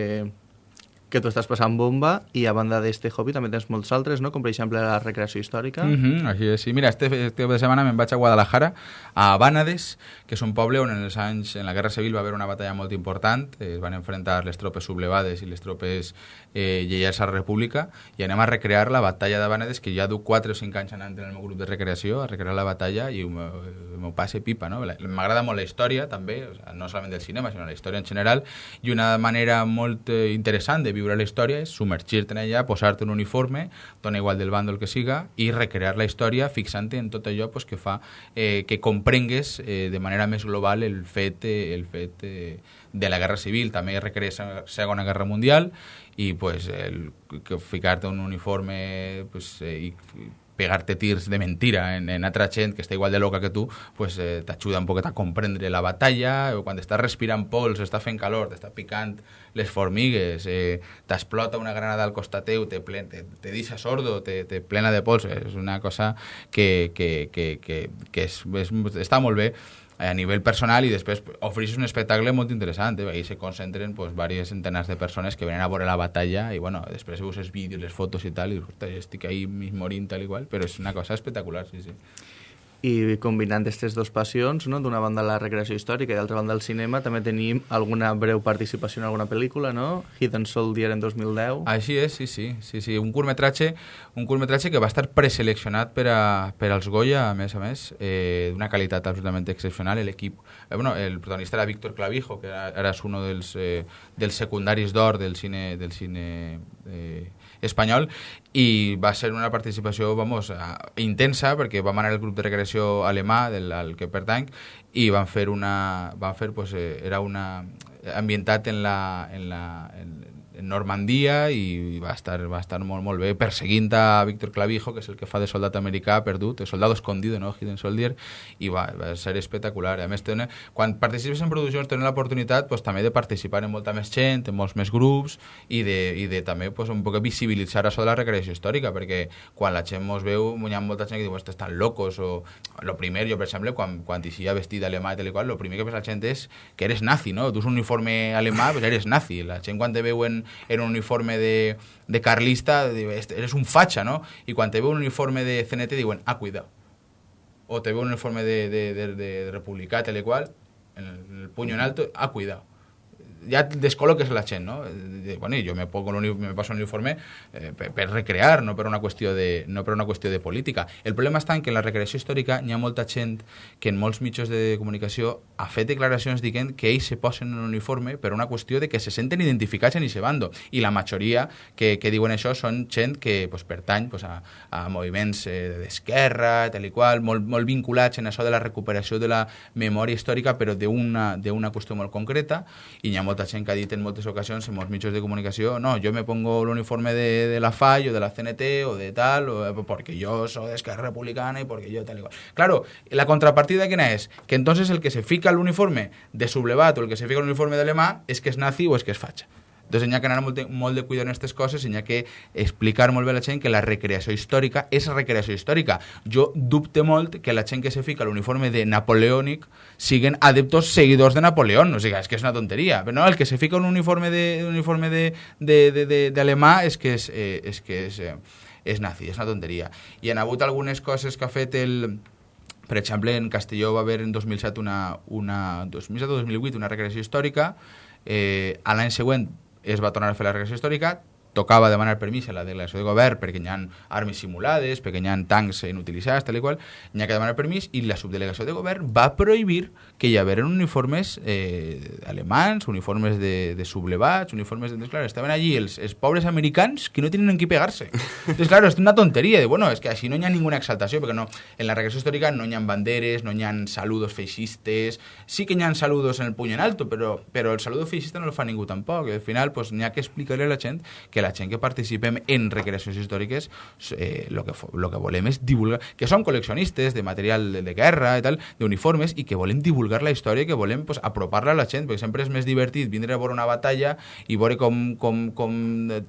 que tu estàs passant bomba i a banda d'este hobby també tens molts altres, no? com per exemple la recreació històrica. Uh -huh, així és. Sí, mira, este, este de setmana me'n vaig a Guadalajara, a Bànades, que és un poble on en els anys, en la Guerra Civil va haver una batalla molt important, eh, es van enfrontar les tropes sublevades i les tropes eh, lleials a la República, i anem a recrear la batalla de Bànades, que ja du 4 o 5 anys anant en el meu grup de recreació, a recrear la batalla, i m'ho passe pipa, no? M'agrada molt la història, també, o sea, no solament del cinema, sinó la història en general, i una manera molt eh, interessant de viure la història és submergir-te en ella, posar-te un uniforme, dona igual del bàndol que siga, i recrear la història fixant-te en tot allò pues, que fa eh, que comprengues eh, de manera més global el fet, eh, el fet eh, de la Guerra Civil. També recrees la Segona Guerra Mundial i pues, el, que ficar-te un uniforme pues, eh, i pegar-te tirs de mentira en, en altra gent que està igual de loca que tu, pues, eh, t'ajuda un poquet a comprendre la batalla, o quan estàs respirant pols, està fent calor, t'està picant les formigues, eh, t'explota una granada al costat teu, te, plen, te, te deixa sordo, te, te plena de pols, és una cosa que, que, que, que, que és, és, està molt bé a nivell personal i després ofereix un espectacle molt interessant, eh? ahí se concentren pues, diverses centenars de persones que venen a veure la batalla i bueno, després veus els vídeos, les fotos i tal, i dius, "Ostres, estic ahí morint tal i qual, però és una cosa espectacular, sí, sí. I combinant aquestes dues passions, no? d'una banda la recreació històrica i d'altra banda el cinema, també tenim alguna breu participació en alguna pel·lícula, no? Hidden Soldier en 2010. Així és, sí, sí, sí, sí. Un curtmetratge, un curtmetratge que va estar preseleccionat per, a, per als Goya, a més a més, eh, d'una qualitat absolutament excepcional. L'equip, eh, bueno, el protagonista era Víctor Clavijo, que era, era uno dels, eh, dels secundaris d'or del cine, del cine eh, espanyol i va ser una participació vamos, uh, intensa perquè vam anar al grup de recreació alemà del al que pertanc i van fer una van fer pues, eh, era una ambientat en la, en la en Normandia i va estar, va estar molt, molt bé perseguint a Víctor Clavijo, que és el que fa de soldat americà perdut, el soldado escondido, no? Hidden Soldier, i va, va ser espectacular. A més, tenen, quan participes en produccions tenen l'oportunitat pues, també de participar en molta més gent, en molts més grups, i de, i de també pues, un poc visibilitzar això de la recreació històrica, perquè quan la gent mos veu, hi ha molta gent que diu, estan locos, o lo primer, jo, per exemple, quan, quan t'hi vestit alemà i tal i qual, lo primer que pensa la gent és que eres nazi, no? Tu un uniforme alemà, pues eres nazi. La gent quan te veuen en un uniforme de, de carlista, eres un facha, ¿no? Y cuando te veo un uniforme de CNT, digo, ah, cuidado. O te veo un uniforme de, de, de, tal y cual, en el, el puño en alto, ah, cuidado. Ja descol·loques la gent, no? Bueno, jo me, pongo me paso un uniforme eh, per, per recrear, no per, una qüestió de, no per una qüestió de política. El problema està en que en la recreació històrica hi ha molta gent que en molts mitjans de comunicació ha fet declaracions dient que ells se posen en un uniforme per una qüestió de que se senten identificats en aquest bando. I la majoria que, que diuen això són gent que pues, pertany pues, a, a moviments eh, d'esquerra, tal i qual, molt, molt vinculats en això de la recuperació de la memòria històrica, però d'una qüestió molt concreta, i hi ha molta que en moltes ocasions en molts de comunicació no, jo me pongo l'uniforme de, de la FAI o de la CNT o de tal, o, eh, porque yo soy de Republicana y porque yo tal igual. Claro, la contrapartida quién es? Que entonces el que se fica el uniforme de sublevat o el que se fica el uniforme de alemà és que és nazi o és que és fatxa. Entonces hi ha que anar molt de, molt de cuidado en aquestes coses i hi ha que explicar molt bé a la gent que la recreació històrica és recreació històrica. Jo dubte molt que la gent que se fica l'uniforme de napoleònic siguen adeptos seguidors de Napoleón. O sigui, és que és una tonteria. Però no, el que se fica un uniforme de, un uniforme de, de, de, de, de alemà és que és, eh, és, que és, eh, és nazi, és una tonteria. I han hagut algunes coses que ha fet el, per exemple, en Castelló va haver en 2007 una, una 2007 o 2008 una recreació històrica, eh, a l'any següent es va tornar a fer la regressió històrica, tocava demanar permís a la delegació de govern perquè hi ha armes simulades, perquè hi ha tancs inutilitzats, tal i qual, hi ha que demanar permís i la subdelegació de govern va prohibir que hi hagueren uniformes eh, alemans, uniformes de, de sublevats, uniformes de... Entonces, claro, estaven allí els, els pobres americans que no tenen en qui pegar-se. Entonces, claro, és una tonteria de, bueno, és que així no hi ha ninguna exaltació, perquè no, en la regressió històrica no hi ha banderes, no hi ha saludos feixistes, sí que hi ha saludos en el puny en alto, però, però el saludo feixista no el fa ningú tampoc, i al final pues, n'hi ha que explicar-li a la gent que la gent que participem en recreacions històriques eh, lo, que, lo que volem és divulgar, que som col·leccionistes de material de, de guerra i tal, d'uniformes, i que volem divulgar la història, que volem pues, apropar-la a la gent, perquè sempre és més divertit vindre a veure una batalla i veure com, com, com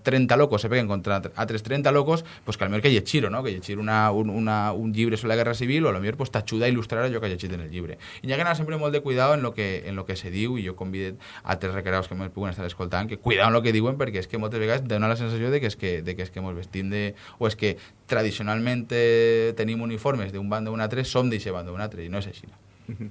30 locos se peguen contra altres 30 locos, pues, que millor que llegir no? que llegir una, un, una, un llibre sobre la guerra civil o a millor pues, t'ajuda a il·lustrar allò que ha llegit en el llibre. I hi ha que anar sempre molt de cuidado en lo que, en lo que se diu, i jo convido a altres recreados que m'ho puguen estar escoltant, que cuidado en lo que diuen, perquè és que moltes vegades dona la sensació de que és que, de que, és que ens vestim de... o és que tradicionalment tenim uniformes d'un bando o un altre, som d'aquest bando o un altre, i no és així. No?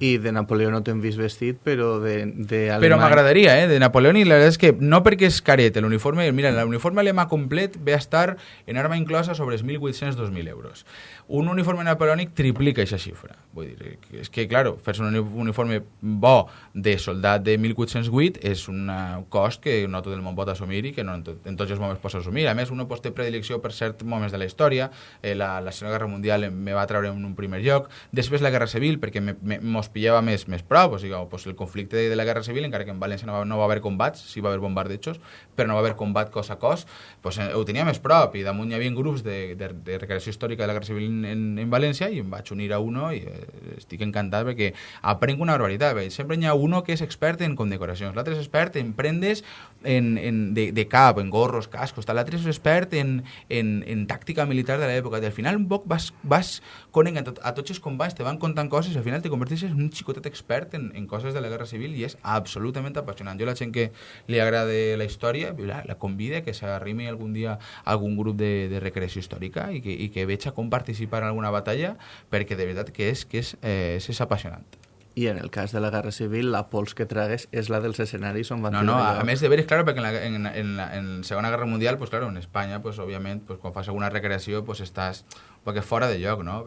I de Napoleó no t'hem vist vestit, però de, de alemany... Però m'agradaria, eh? De Napoleón, i la veritat és que no perquè és caret, l'uniforme... Mira, l'uniforme alemà complet ve a estar en arma inclosa sobre els 1.800-2.000 euros. Un uniforme napoleònic triplica aquesta xifra. Vull dir, és que, claro, fer-se un uniforme bo de soldat de 1808 és un cost que no tot el món pot assumir i que no en, tot, en tots els moments pot assumir. A més, un pot té predilecció per certs moments de la història. Eh, la, la Segona Guerra Mundial me va treure en un primer lloc. Després la Guerra Civil, perquè me, me, mos pillava més, més prop. O sigui, pues, el conflicte de, de la Guerra Civil, encara que en València no va, no va haver combats, sí va haver bombardejos, però no va haver combat cos a cos, pues, eh, ho tenia més prop. I damunt hi havia grups de, de, de recreació històrica de la Guerra Civil en, en València i em vaig unir a uno i eh, estic encantat perquè aprenc una barbaritat. Perquè sempre hi ha uno que és expert en condecoracions, l'altre és expert en prendes en, en, de, de cap, en gorros, cascos, l'altre és expert en, en, en tàctica militar de l'època. I al final un poc vas, vas conent a, tot, a tots els companys, te van contant coses i al final te converteixes en un xicotet expert en, en coses de la Guerra Civil i és absolutament apassionant. Jo la gent que li agrada la història la, la convida que s'arrimi algun dia algun grup de, de recreació històrica i que, i que veig a com participar en alguna batalla perquè de veritat que és, que és, eh, és, és apassionant. I en el cas de la Guerra Civil, la pols que tragues és la dels escenaris on van No, no, a, a més de veres, claro, perquè en la, en, en, la, en la Segona Guerra Mundial, pues claro, en Espanya, pues òbviament, pues, quan fas alguna recreació, pues estàs poc fora de lloc, no?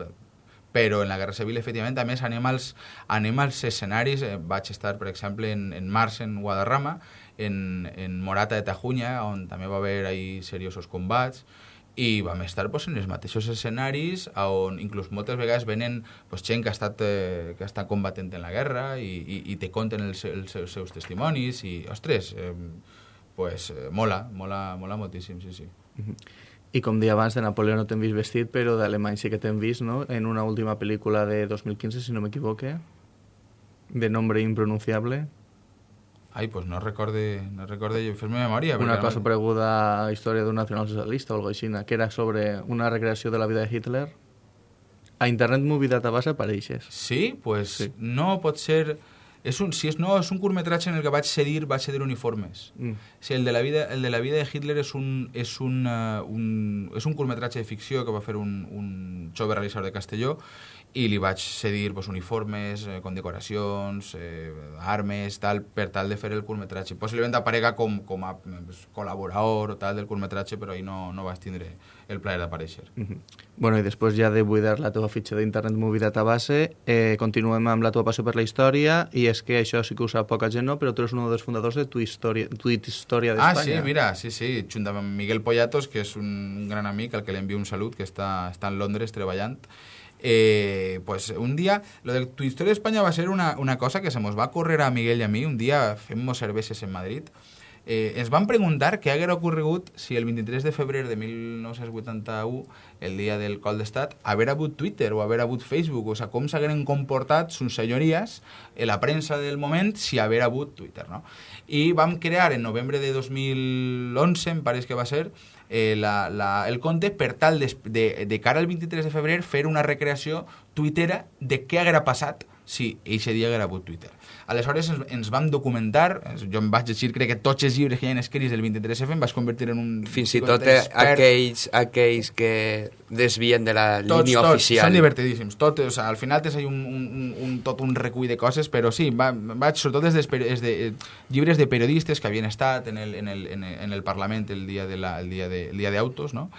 Però en la Guerra Civil, efectivament, a més, anem als, anem als escenaris, eh, vaig estar, per exemple, en, en març en Guadarrama, en, en Morata de Tajunya, on també va haver ahí seriosos combats, i vam estar pues, en els mateixos escenaris on inclús moltes vegades venen pues, gent que ha estat, eh, que està combatent en la guerra i, i, i te conten els, els, els seus testimonis i, ostres, eh, pues, eh, mola, mola, mola moltíssim, sí, sí. I com dia abans, de Napoleó no t'hem vist vestit, però d'Alemany sí que t'hem vist, no?, en una última pel·lícula de 2015, si no m'equivoque, de nombre impronunciable. Ai, pues no recorde, no recorde fer-me memòria. Una cosa preguda a història d'un nacionalsocialista o alguna així, que era sobre una recreació de la vida de Hitler. A Internet Movie Database apareixes. Sí, pues Sí. no pot ser... És un, si és, no, és un curtmetratge en el que vaig cedir, vaig cedir uniformes. Mm. Sí, el de la vida, el de la vida de Hitler és un, és un, uh, un, és un curtmetratge de ficció que va fer un, un jove realitzador de Castelló i li vaig cedir pues, uniformes, eh, condecoracions, eh, armes, tal, per tal de fer el curtmetratge. Possiblement aparega com, com a pues, col·laborador o tal del curtmetratge, però ahí no, no vaig tindre el plaer d'aparèixer. Mhm. Bueno, i després ja de buidar la teva fitxa d'Internet Movie Database, eh, continuem amb la teva passió per la història, i és que això sí que ho sap poca gent, no? però tu eres un dels fundadors de Tu Història, Tuit Història Ah, d'Espanya. sí, mira, sí, sí, junt amb Miguel Pollatos, que és un, un gran amic al que li envio un salut, que està, està en Londres treballant. Eh, pues un dia, lo de tu història d'Espanya va ser una, una cosa que se mos va córrer a Miguel i a mi, un dia fem-nos cerveses en Madrid, eh, ens van preguntar què haguera ocorregut si el 23 de febrer de 1981, el dia del col d'estat, haver hagut Twitter o haver hagut Facebook, o sigui, com s'hagueren comportat sus senyories en la premsa del moment si haver hagut Twitter, no? I vam crear en novembre de 2011, em pareix que va ser, eh, la, la, el compte per tal de, de, de cara al 23 de febrer fer una recreació tuitera de què haguera passat si eixe dia hagut Twitter. Aleshores ens, ens vam documentar, jo em vaig llegir crec que tots els llibres que hi ha escrits del 23F em vaig convertir en un... Fins i tot eh, aquells, aquells que desvien de la línia tots, oficial. Són divertidíssims. Tot, o sea, al final tens un, un, un, tot un recull de coses, però sí, va, vaig sobretot des, de, des de eh, llibres de periodistes que havien estat en el, en el, en el, en el Parlament el dia de la, el dia de, el dia d'autos, no?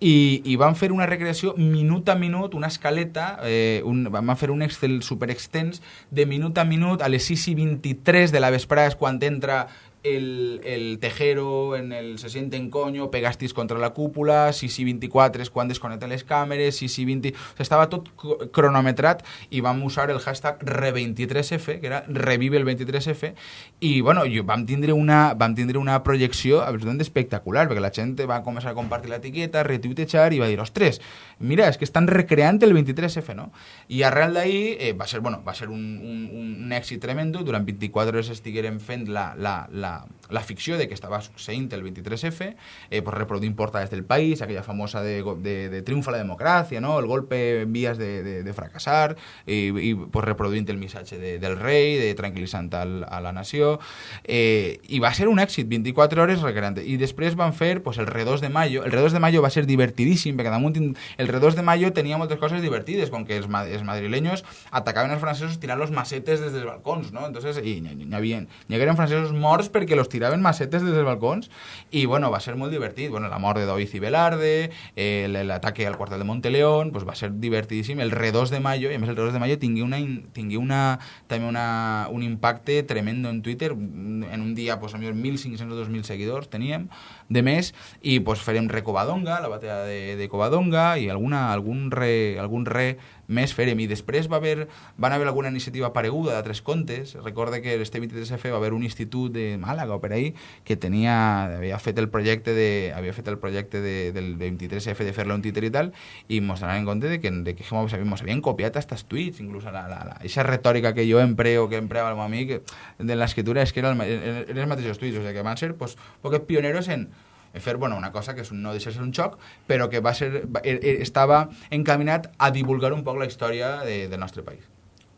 I, i van fer una recreació minut a minut, una escaleta, eh, un, van fer un Excel super extens de minut a minut a les 6 i 23 de la vesprada és quan entra el, el tejero en el se siente en coño, pegastis contra la cúpula, 6 i 24 és quan desconnecten les càmeres, 6 i 20... O sigui, estava tot cro- cronometrat i vam usar el hashtag Re23F, que era revive el 23F, i bueno, jo, vam, tindre una, vam tindre una projecció absolutament espectacular, perquè la gent va començar a compartir l'etiqueta, retuitejar i va dir, ostres, mira, és que estan recreant el 23F, no? I arrel d'ahir eh, va ser, bueno, va ser un, un, un tremendo, durant 24 hores estiguérem fent la, la, la, la ficció de que estava succeint el 23F, eh, pues reproduint portades del país, aquella famosa de, de, de la democràcia, no? el golpe en vías de, de, de fracassar, i, pues reproduint el missatge de, del rei, de tranquil·litzant al, a la nació, eh, i va ser un èxit, 24 hores recreant. I després van fer pues, el Re2 de Mayo, el Re2 de Mayo va ser divertidíssim, perquè damunt el Re2 de Mayo tenia moltes coses divertides, com que els, ma- els madrileños atacaven els francesos tirant los macetes des dels balcons, no? Entonces, i n'hi havia, n'hi hagueren morts perquè los tiraven macetes des dels balcons, i bueno, va ser molt divertit. Bueno, la mort de David i Velarde, eh, l'ataque al quartel de Monteleón, pues va ser divertidíssim. El Re2 de Mayo, i a el Re2 de Mayo tingui, una, in- tingui una, també una, un impacte tremendo en Twitter. En un dia, pues, a millor 1.500 o 2.000 seguidors teníem de més, i pues, farem re Covadonga, la batalla de, de Covadonga, i alguna, algun, re, algun re més farem. I després va haver, van haver alguna iniciativa pareguda d'altres contes. Recorde que este 23F va haver un institut de Màlaga o per ahí que tenia, havia fet el projecte de, havia fet el projecte de, del 23F de fer-lo en Twitter i tal, i mos donaven compte de que, de que mos, mos havien copiat hasta els tuits, inclús la, la, la, eixa retòrica que jo empreo, que empreava el meu amic, de l'escriptura és que era el, ma- eren els mateixos tuits, o sigui que van ser pues, poques pioneros en, en fer bueno, una cosa que és un, no deixa de ser un xoc, però que va ser, eh, eh, estava encaminat a divulgar un poc la història de, del nostre país.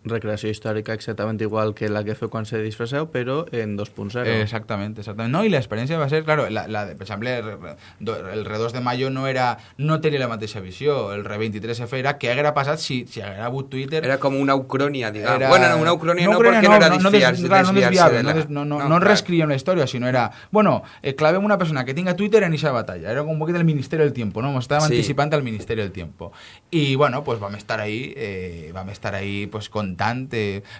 Recreació històrica exactament igual que la que feu quan se disfresseu, però en 2.0. Exactament, exactament. No, i l'experiència va ser, claro, la, la, per exemple, el, el Re2 de Mayo no era no tenia la mateixa visió, el Re23F era què haguera passat si, si haguera hagut Twitter Era com una ucronia, digamos. Era- Bueno, no, una ucronia no, no, era no, des- clar, no desviarse de la... no, des- no, no, no, clar. reescribíem la història, sinó era, bueno, eh, clavem una persona que tinga Twitter en esa batalla. Era com un poquito el Ministerio del Tiempo, ¿no? Estábamos Sí. anticipando al Ministerio del Tiempo. Y bueno, pues vam estar ahí, eh, vam estar ahí pues con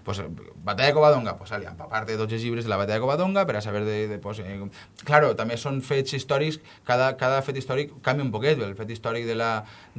pues, Batalla de Covadonga, pues, ali, empapar-te tots els llibres de la Batalla de Covadonga per a saber de... de pues, eh, claro, també són fets històrics, cada, cada fet històric canvia un poquet, el fet històric de la,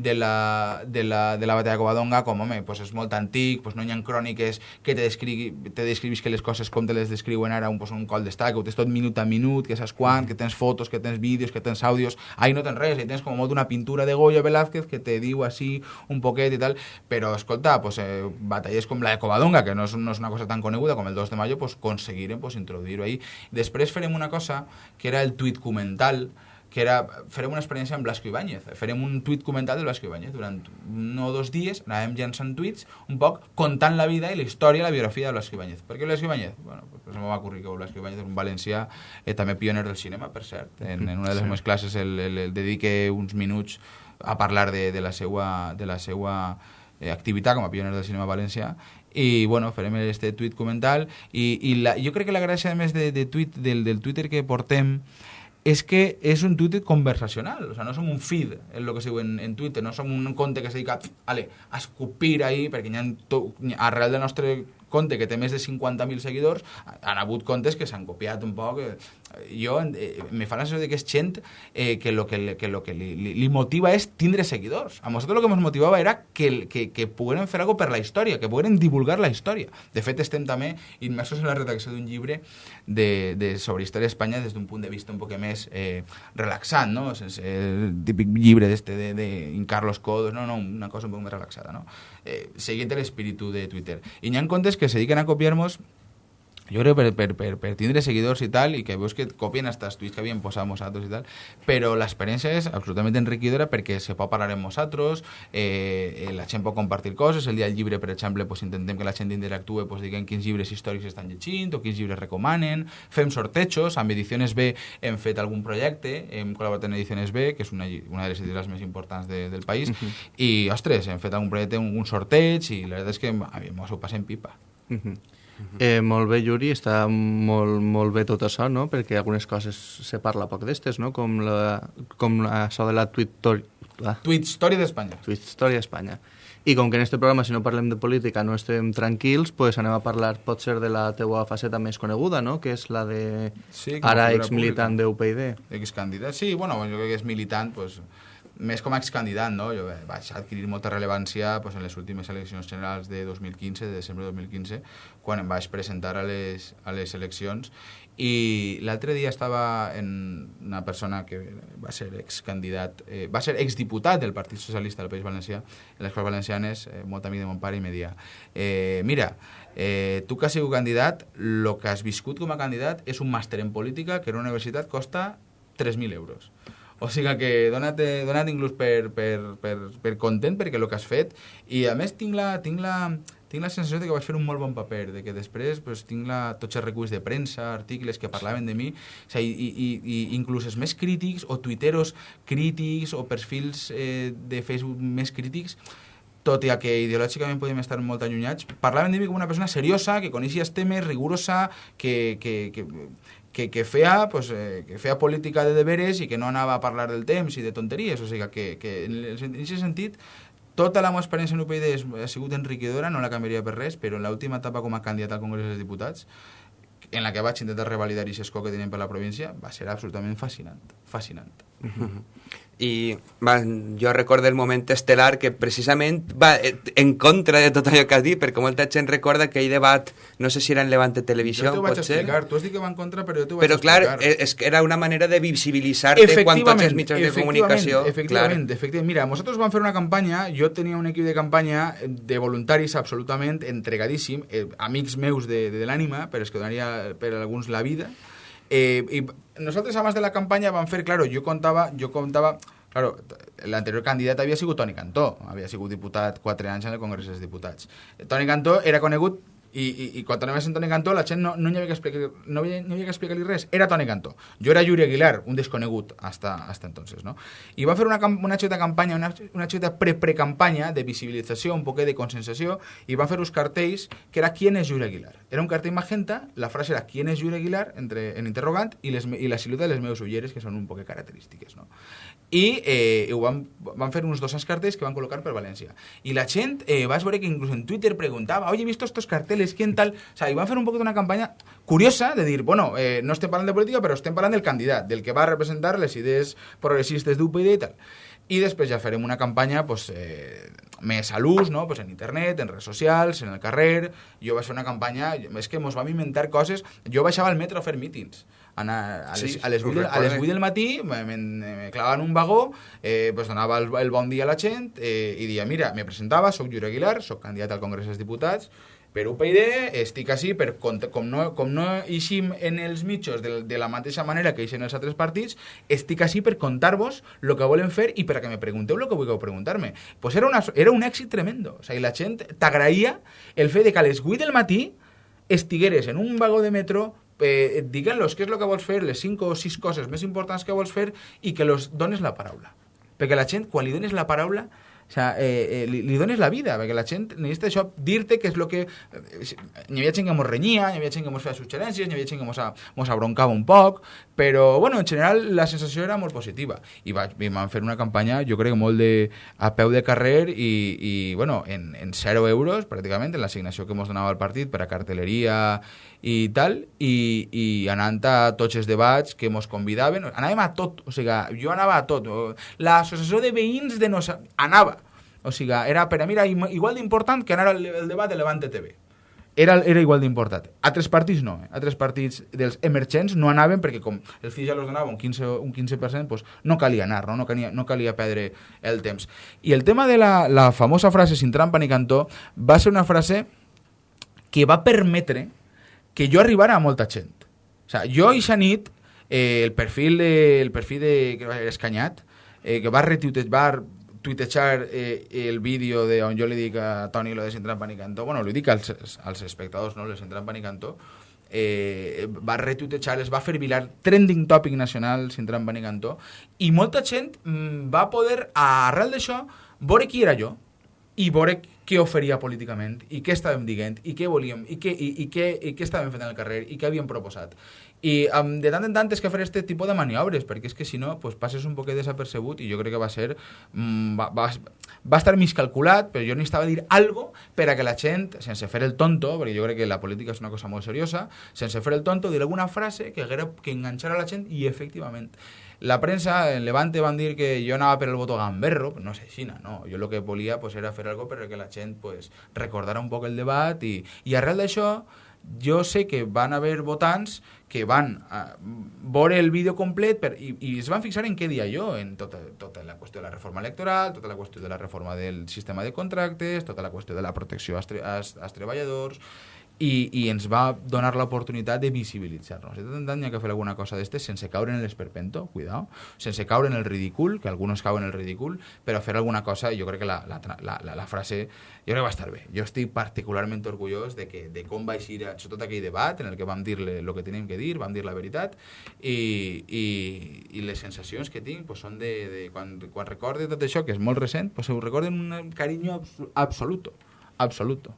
de la, de la, de la Batalla de Covadonga, com, home, pues, és molt antic, pues, no hi ha cròniques que te, descrigui, te descrivis que les coses com te les descriuen ara un, pues, un col d'estat, que ho tens tot minut a minut, que saps quan, que tens fotos, que tens vídeos, que tens àudios, ahí no tens res, ahí tens com molt una pintura de Goya Velázquez que te diu així un poquet i tal, però escolta, pues, eh, batalles com la de Covadonga, que no és, no és una cosa tan coneguda com el 2 de mayo, pues, aconseguirem pues, introduir-ho ahí. Després farem una cosa que era el tuit comental, que era, farem una experiència amb Blasco Ibáñez. Farem un tuit comentat del Blasco Ibáñez. Durant un o dos dies anàvem llançant tuits un poc contant la vida i la història, la biografia de Blasco Ibáñez. Per què Blasco Ibáñez? Bueno, pues me va ocurrir que Blasco Ibáñez és un valencià eh, també pioner del cinema, per cert. En, en una de les sí. meves classes el, el, el dedique uns minuts a parlar de, de la seva, de la seva eh, activitat com a pioner del cinema valencià i bueno, farem este tuit comental i, i la, jo crec que la gràcia a més de, de tuit, del, del Twitter que portem és que és un Twitter conversacional, o sea, no som un feed, és el que diu en, en Twitter, no som un compte que se dedica ale, a escupir ahí, perquè hi ha to, arrel del nostre compte que té més de 50.000 seguidors, han hagut comptes que s'han copiat un poc. Eh, jo eh, me fa la sensació que és gent eh, que lo que, que, lo que li, li, li motiva és tindre seguidors. A nosaltres lo que ens motivava era que, que, que pogueren fer alguna per la història, que pogueren divulgar la història. De fet, estem també immersos en la redacció d'un llibre de, de, sobre història d'Espanya des d'un punt de vista un poc més eh, relaxant, no? Sense el típic llibre d'este de, de, Carlos Codos, no, no, una cosa un poc més relaxada, no? Eh, seguint l'espíritu de Twitter. I hi ha comptes que se dediquen a copiar-nos jo crec per, per, per, per tindre seguidors i tal, i que veus que copien hasta els tuits que havíem posat nosaltres i tal, però l'experiència és absolutament enriquidora perquè se pot parlar amb nosaltres, eh, la gent pot compartir coses, el dia del llibre, per exemple, pues, intentem que la gent interactue, pues, diguem quins llibres històrics estan llegint o quins llibres recomanen, fem sortejos, amb Ediciones B hem fet algun projecte, hem col·laborat en Ediciones B, que és una, una de les editorials més importants de, del país, uh -huh. i, ostres, hem fet algun projecte, un, un sorteig, i la veritat és que ens ho passem pipa. Uh -huh. Eh, molt bé, Yuri, està molt, molt bé tot això, no? perquè algunes coses se parla poc d'estes, no? com, la, com això de la tweet... La... Tweet Història d'Espanya. Tweet Història d'Espanya. I com que en este programa, si no parlem de política, no estem tranquils, pues anem a parlar potser de la teua faceta més coneguda, no? que és la de sí, ara exmilitant d'UPyD. Excandidat, sí, bueno, jo crec que és militant, pues, més com a excandidat, no? Jo vaig adquirir molta rellevància pues, en les últimes eleccions generals de 2015, de desembre de 2015, quan em vaig presentar a les, a les eleccions i l'altre dia estava en una persona que va ser excandidat, eh, va ser exdiputat del Partit Socialista del País Valencià, en les Corts Valencianes, eh, molt amic de mon pare, i me dia, eh, mira, eh, tu que has sigut candidat, el que has viscut com a candidat és un màster en política que en una universitat costa 3.000 euros. O sigui que dona't, dona't inclús per, per, per, per content perquè el que has fet. I a més tinc la, tinc la, tinc la sensació de que vaig fer un molt bon paper, de que després pues, tinc la, tots els reculls de premsa, articles que parlaven de mi, o sigui, i, i, i inclús els més crítics o tuiteros crítics o perfils eh, de Facebook més crítics tot i que ideològicament podíem estar molt allunyats, parlaven de mi com una persona seriosa, que coneixia els temes, rigurosa, que, que, que, que, que, feia, pues, eh, que feia política de deberes i que no anava a parlar del temps i de tonteries. O sigui que, que en aquest sentit tota la meva experiència en UPyD ha sigut enriquidora, no la canviaria per res, però en l'última etapa com a candidat al Congrés dels Diputats, en la que vaig intentar revalidar aquest escó que tenim per la província, va ser absolutament fascinant. Fascinant. I va, jo recordo el moment estel·lar que precisament va en contra de tot allò que has dit, perquè molta gent recorda que aquell debat, no sé si era en Levante Televisió, jo t'ho vaig potser. explicar, tu has dit que va en contra, però jo t'ho vaig però, explicar. Però clar, és que era una manera de visibilitzar-te quan tots els mitjans de comunicació... Efectivament, clar. efectivament. Mira, nosaltres vam fer una campanya, jo tenia un equip de campanya de voluntaris absolutament entregadíssim, eh, amics meus de, de, de l'ànima, però és que donaria per alguns la vida, eh, i nosaltres abans de la campanya vam fer, claro, jo contava, jo contava, claro, l'anterior candidat havia sigut Toni Cantó, havia sigut diputat quatre anys en el Congrés dels Diputats. Toni Cantó era conegut I, i, i quan anem a Toni Cantó la gent no, no hi havia que explicar, no havia, no havia que explicar-li res, era Toni Cantó. Jo era Yuri Aguilar, un desconegut hasta, hasta entonces, no? I va fer una, una xeta campanya, una, una xeta pre-precampanya de visibilització, un poquet de consensació, i van fer uns cartells que era ¿Quién es Yuri Aguilar? Era un cartell magenta, la frase era ¿Quién es Yuri Aguilar? Entre, en interrogant, i, les, i la silueta de les meves ulleres, que són un poc característiques, no? I eh, ho van, van fer uns 200 cartells que van col·locar per València. I la gent, eh, vas veure que inclús en Twitter preguntava, oye, he visto estos carteles, ¿quién tal? O sea, i van fer un poc d'una campanya curiosa de dir, bueno, eh, no estem parlant de política, però estem parlant del candidat, del que va representar les idees progressistes d'UPyD i tal. I després ja farem una campanya pues, eh, més a l'ús, no? pues en internet, en redes socials, en el carrer. Jo vaig fer una campanya, és que mos vam inventar coses. Jo baixava al metro a fer mítings. Anar a les, Sí, a les, ho 8, del, a les recorde. 8 del matí me, me, me clavaven un vagó, eh, pues donava el, el bon dia a la gent eh, i dia, mira, me presentava, soc Jure Aguilar, soc candidat al Congrés dels Diputats, per UPyD estic així per, com no, com no eixim en els mitjos de, de la mateixa manera que eixen els altres partits, estic així per contar-vos el que volen fer i per a que me pregunteu el que vulgueu preguntar-me. Pues era, una, era un èxit tremendo. O sigui, la gent t'agraïa el fet de que a les 8 del matí estigueres en un vagó de metro eh, diguent-los què és el que vols fer, les 5 o 6 coses més importants que vols fer i que los dones la paraula. Perquè la gent, quan li dones la paraula, o sea, eh, eh, li, dones la vida, perquè la gent necessita això, dir-te què és el que... Eh, N'hi havia gent que mos renyia, n'hi havia gent que mos feia suggerències, n'hi havia gent que mos, a, mos abroncava un poc, però, bueno, en general la sensació era molt positiva. I, vaig, i vam fer una campanya, jo crec que molt de, a peu de carrer i, i bueno, en, en 0 euros, pràcticament, en l'assignació que mos donava el partit per a cartelleria i tal, i, i anant a tots els debats que mos convidaven, anàvem a tot, o sigui, jo anava a tot. L'associació de veïns de nos... anava. O sigui, era per a mi era igual d'important que anar al el debat de Levante TV. Era, era igual d'important. Altres partits no. Eh? Altres partits dels emergents no anaven perquè com el FI ja els donava un 15%, un 15% pues no calia anar, no? No, calia, no calia perdre el temps. I el tema de la, la famosa frase sin trampa ni cantó va ser una frase que va permetre que jo arribara a molta gent. O sigui, jo i nit, eh, el perfil de, el perfil de que va Escanyat, eh, que va retuitejar, tuitejar eh, el vídeo de on jo li dic a Toni lo de Sin Trampa ni Cantó, bueno, li dic als, als espectadors, no, lo de Sin Trampa ni Cantó, eh, va retuitejar, es va fer viral trending topic nacional Sin Trampa ni Cantó, i molta gent mm, va poder, arrel d'això, veure qui era jo, i veure què oferia políticament, i què estàvem dient, i què volíem, i què, i, i què, i què estàvem fent al carrer, i què havíem proposat. I um, de tant en tant és que fer este tipus de maniobres, perquè és que si no, pues, passes un poquet desapercebut i jo crec que va ser... Mm, va, va, va estar mig calculat, però jo necessitava dir algo per a que la gent, sense fer el tonto, perquè jo crec que la política és una cosa molt seriosa, sense fer el tonto, dir alguna frase que que enganxara la gent i efectivament. La premsa, en Levante van dir que jo anava per el voto gamberro, no és així, no. Jo el que volia pues, era fer algo per a que la gent pues, recordara un poc el debat i, i arrel d'això jo sé que van haver votants que van a veure el vídeo complet per, i, i es van fixar en què dia jo, en tota, tota la qüestió de la reforma electoral, tota la qüestió de la reforma del sistema de contractes, tota la qüestió de la protecció als, als, als treballadors, i, i ens va donar l'oportunitat de visibilitzar-nos. De tant tant hi ha que fer alguna cosa d'estes sense caure en l'esperpento, cuidao, sense caure en el ridícul, que alguns cauen en el ridícul, però fer alguna cosa, jo crec que la, la, la, la, frase jo crec que va estar bé. Jo estic particularment orgullós de, que, de com va eixir, sobretot aquell debat en el que vam dir el que teníem que dir, vam dir la veritat, i, i, i les sensacions que tinc pues, són de, de quan, quan recorde tot això, que és molt recent, pues, ho recorden un carinyo abs absoluto, absoluto.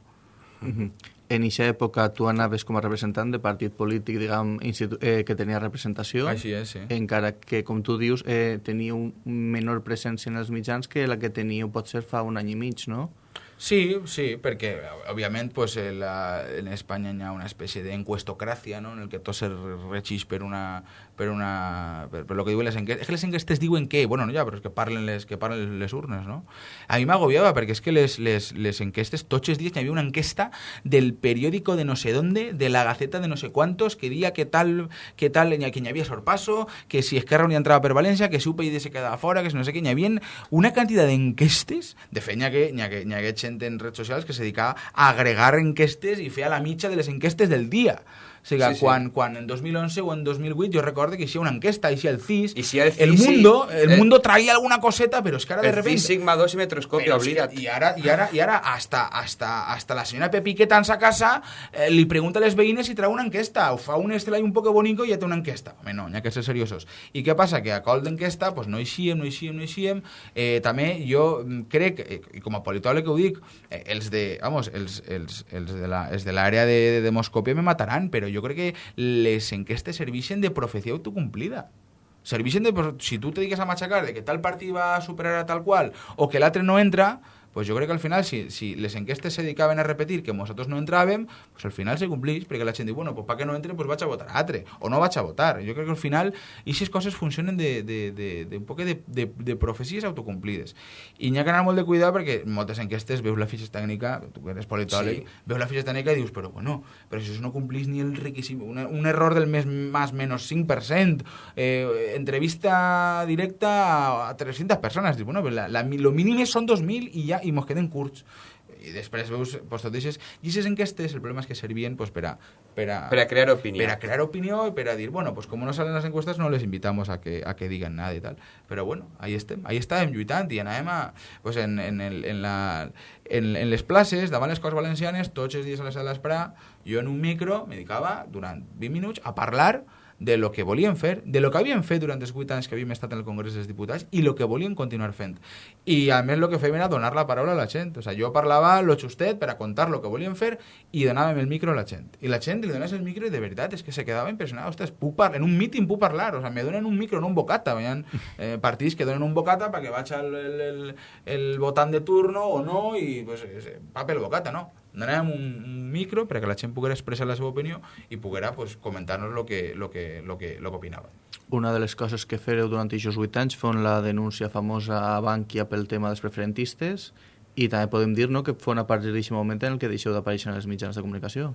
Mhm. En aquesta època tu anaves com a representant de partit polític, diguem, eh, que tenia representació, Així és, sí. encara que, com tu dius, eh, tenia un menor presència en els mitjans que la que teníeu potser fa un any i mig, no? Sí, sí, perquè, òbviament, pues, eh, la, en Espanya hi ha una espècie d'encuestocràcia, no?, en el que tot se regeix per una... per una... per, per lo que diuen les enquestes. Que les enquestes diuen què? Bueno, no, ja, però és que parlen les, que parlen les urnes, no? A mi m'agobiava, perquè és que les, les, les enquestes, tots els dies una enquesta del periòdico de no sé dónde, de la Gaceta de no sé cuántos, que dia que tal, que tal, que hi havia sorpasso, que si Esquerra Unida entrava per València, que si UPyD se quedava fora, que si no sé què, hi havia una quantitat d'enquestes, de fet, hi ha, que, hi ha, que, hi ha gent en redes socials que se dedicava a agregar enquestes i feia la mitja de les enquestes del dia. O sigui, Sí, sí. quan, quan en 2011 o en 2008 jo recordo que hi una enquesta, hi el CIS, I si el el físic- mundo, el eh, mundo traía alguna coseta, pero es que ara de El repente... Phi Sigma 2 i que- oblida't. y ahora, y ahora, y ahora hasta, hasta, hasta la señora Pepi que tan a casa eh, li pregunta a les veïnes si trau una enquesta o fa un estel un poco bonico i ja té una enquesta. Home, no, n'hi ha que ser seriosos. I què passa? Que a col d'enquesta pues, no eixíem, no eixíem, no eixíem. Eh, també jo mm, crec, eh, i com a politòleg ho dic, eh, els de, vamos, els, els, els de els de l'àrea de, de demoscòpia me mataran, però jo crec que les enquestes serveixen de profecia autocomplida. Serveixen de... Si tu te dediques a machacar de que tal partit va a superar a tal qual o que l'altre no entra, pues jo crec que al final, si, si les enquestes se dedicaven a repetir que nosaltres no entràvem, pues al final se complix, perquè la gent diu, bueno, pues para que no entre, pues vaig a votar a altre, o no vaig a votar. Jo crec que al final, aquestes coses funcionen de, de, de, de un poc de, de, de profecies autocomplides. I n'hi ha que anar molt de cuidar perquè en moltes enquestes veus la fitxa tècnica, tu que eres politòleg, Sí. veus la fitxa tècnica i dius, però bueno, però si no complís ni el requisit, un, un error del més más menos 5%, eh, entrevista directa a, a 300 persones, dius, bueno, però la, la, lo mínim són 2.000 i ja, i mos queden curts. I després veus, tot deixes, i aquestes enquestes, el problema és que servien pues, per, a, per, a, Per a crear opinió. per a crear opinió y para decir, bueno, pues como no salen las encuestas, no les invitamos a que, a que digan nada y tal. Pero bueno, ahí estem, ahí estàvem lluitant i anàvem a, pues en, en, el, en, la, en, en les places, davant les Corts Valencianes, tots els dies a la sala d'esperar, jo en un micro me dedicava durant 20 minuts a parlar de lo que volien fer, de lo que havien fet durant els 8 anys que havíem estat en el Congrés dels Diputats i lo que volien continuar fent. I a més el que fèiem era donar la paraula a la gent. O sea, jo parlava lo justet per a contar lo que volien fer i donàvem el micro a la gent. I la gent li dones el micro i de veritat és que se quedava impressionada. Ostres, puc par en un míting puc parlar. O sea, me donen un micro, no un bocata. Hi ha eh, partits que donen un bocata perquè vaig al el, el, el votant de turno o no i pues, eh, va pel bocata, no. Donàvem un, un micro perquè la gent poguera expressar la seva opinió i poguera pues, comentar-nos lo que, lo que, lo que, lo que opinava. Una de les coses que fereu durant aquests 8 anys fon la denúncia famosa a Bankia pel tema dels preferentistes i també podem dir no, que fon a partir d'aquest moment en el que deixeu d'aparèixer en els mitjans de comunicació.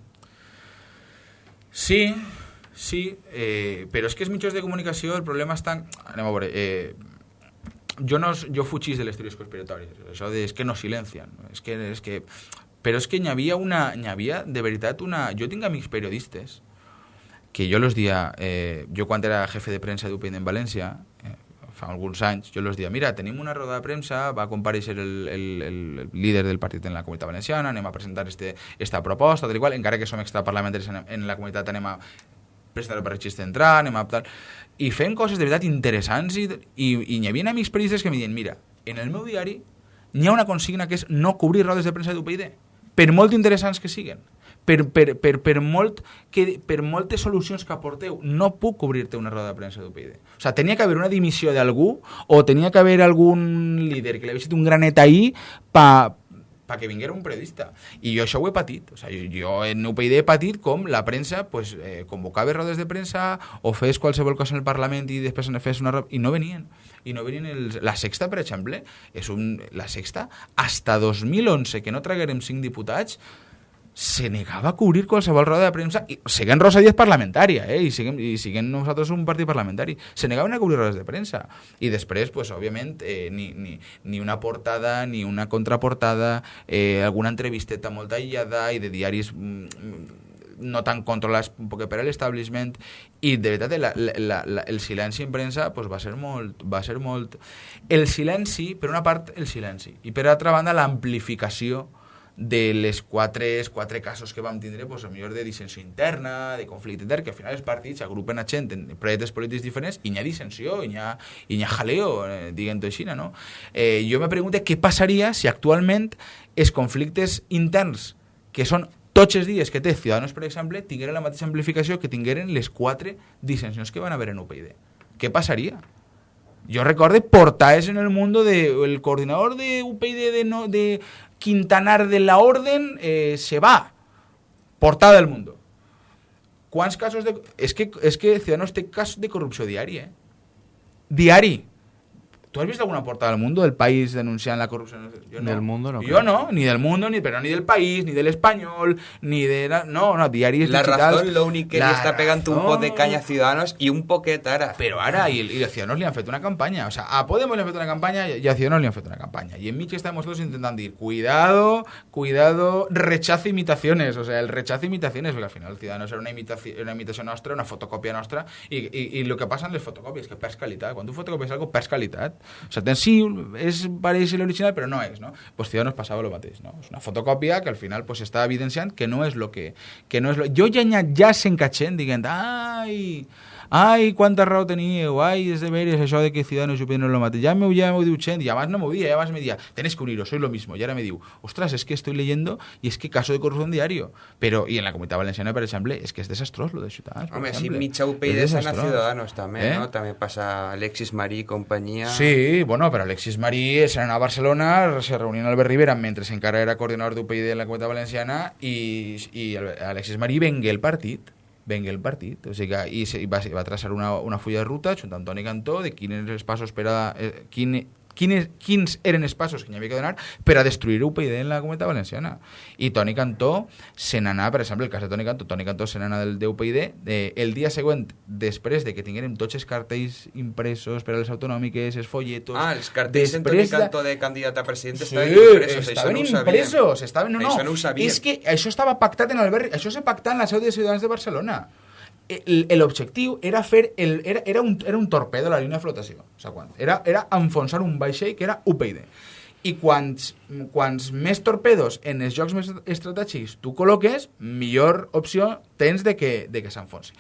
Sí, sí, eh, però és que els mitjans de comunicació el problema està... Anem a veure, eh, jo, no, jo fugís de les teories conspiratòries, això de, és que no silencien, és que, és que, però és que n'hi havia una, n'hi havia de veritat una... Jo tinc amics periodistes que jo los dia, eh, jo quan era jefe de premsa d'UPN en València, eh, fa alguns anys, jo los dia, mira, tenim una roda de premsa, va compareixer el, el, el, el líder del partit en la comunitat valenciana, anem a presentar este, esta proposta, tal i qual, encara que som extraparlamentaris en, en la comunitat anem a presentar per registre d'entrar, anem a tal... I fem coses de veritat interessants i, i, i hi havia amics periodistes que em diuen, mira, en el meu diari n'hi ha una consigna que és no cobrir rodes de premsa d'UPyD, per molt interessants que siguen per, per, per, per, molt que, per moltes solucions que aporteu, no puc cobrir-te una roda de premsa d'UPyD. O sea, tenia que haver una dimissió d'algú o tenia que haver algun líder que li hagués un granet ahí pa, pa que vinguera un periodista. I jo això ho he patit. O sea, jo, en UPyD he patit com la premsa pues, eh, convocava rodes de premsa o fes qualsevol cosa en el Parlament i després en fes una... I no venien. I no venien els... La Sexta, per exemple, és un... La Sexta, hasta 2011, que no traguérem cinc diputats, se negava a cobrir qualsevol roda de premsa, i siguem Rosa Díaz parlamentària, eh? I siguem, i siguem nosaltres un partit parlamentari. Se negaven a cobrir rodes de premsa. I després, pues, òbviament, eh, ni, ni, ni una portada, ni una contraportada, eh, alguna entrevisteta molt aïllada i de diaris mm, no tan controlats un poc per l'establishment i de veritat la, la, la, el silenci en premsa pues, va ser molt va ser molt el silenci, per una part el silenci i per altra banda l'amplificació de les quatre, quatre casos que vam tindre, pues, a millor de dissensió interna, de conflicte intern, que al final els partits agrupen a gent en projectes polítics diferents i n'hi ha dissensió, i n'hi ha, i n'hi ha jaleo, eh, diguem-ho així, no? Eh, jo me pregunto què passaria si actualment els conflictes interns, que són tots els dies que té Ciudadanos, per exemple, tingueren la mateixa amplificació que tingueren les quatre dissensions que van haver en UPyD. Què passaria? Yo recuerdo portales en el mundo de el coordinador de UPyD de, no, de Quintanar de la Orden eh, se va. Portada del mundo. ¿Cuántos casos de...? Es que, es que Ciudadanos té casos de corrupció diari, eh? Diari. ¿Tú has visto alguna portada del mundo del país denunciando la corrupción? Yo Del Mundo no Yo creo. no, ni del mundo, ni, pero ni del país, ni del español, ni de... La, no, no, diaris La digitals. razón, lo único que La li està pegant un pot de canya a Ciudadanos i un poquet ara. Pero ahora, y, y a Ciudadanos le han feito una campaña. O sea, a Podemos le han feito una campaña y a Ciudadanos le han feito una campaña. Y en Michi estamos todos intentando ir, cuidado, cuidado, rechazo imitaciones. O sea, el rechazo imitaciones, porque al final Ciudadanos era una imitación, una imitación nuestra, una fotocopia nuestra. Y, y, y lo que pasa en las fotocopias, que perds calidad. Cuando tú fotocopias algo, perds calidad. O sea, sí, es, parece el original, pero no es, ¿no? Pues Ciudadanos pasaba lo mateix, ¿no? Es una fotocopia que al final pues está evidenciando que no es lo que... que no es lo... Yo ya, ya, se encachen, digan, ay... Ai, quanta raó teníeu, ai, és de veres això de que Ciudadanos i UPyD no és lo mateix. Ja m'ho ja m'ho diu gent, i abans no m'ho dia, abans me dia, tenés que uniros, sois lo mismo. Y ahora me diu, ostras, es que estoy leyendo y es que caso de corrupción diario. Pero, y en la Comunitat Valenciana, per exemple, és que és desastrós lo de Ciutadans. per Home, si exemple. mitja És UPyD s'han a desastrós. Ciudadanos també, Eh? no? També passa Alexis Marí i companyia. Sí, bueno, però Alexis Marí se n'anà a Barcelona, se reunien al Albert Rivera mentre encara era coordinador d'UPyD en la Comunitat Valenciana i, i el- Alexis Marí vengué el partit vengué el partit, o sigui que i, va, va traçar una, una fulla de ruta junt amb Toni Cantó de quins els passos per a, eh, quin, quines, quins eren els passos que hi havia que donar per a destruir UPyD en la Comunitat Valenciana. I Toni Cantó se n'anà, per exemple, el cas de Toni Cantó, Toni Cantó se n'anà del d'UPyD eh, el dia següent, després de que tinguérem tots els cartells impresos per a les autonòmiques, els folletos... Ah, els cartells en Toni de- Cantó de candidat a president Sí, estaven impresos, això estaven no ho sabíem. impresos, estaven, no, no, Això no ho sabíem. és que això estava pactat en Albert, això s'ha pactat en la seu de Ciutadans de Barcelona. El- L'objectiu era fer el, era, era, un, era un torpedo a la línia de flotació. O sigui, quan, era, era enfonsar un vaixell que era UPyD. I quants, quants més torpedos en els jocs més estratègics tu col·loques, millor opció tens de que, de que s'enfonsi.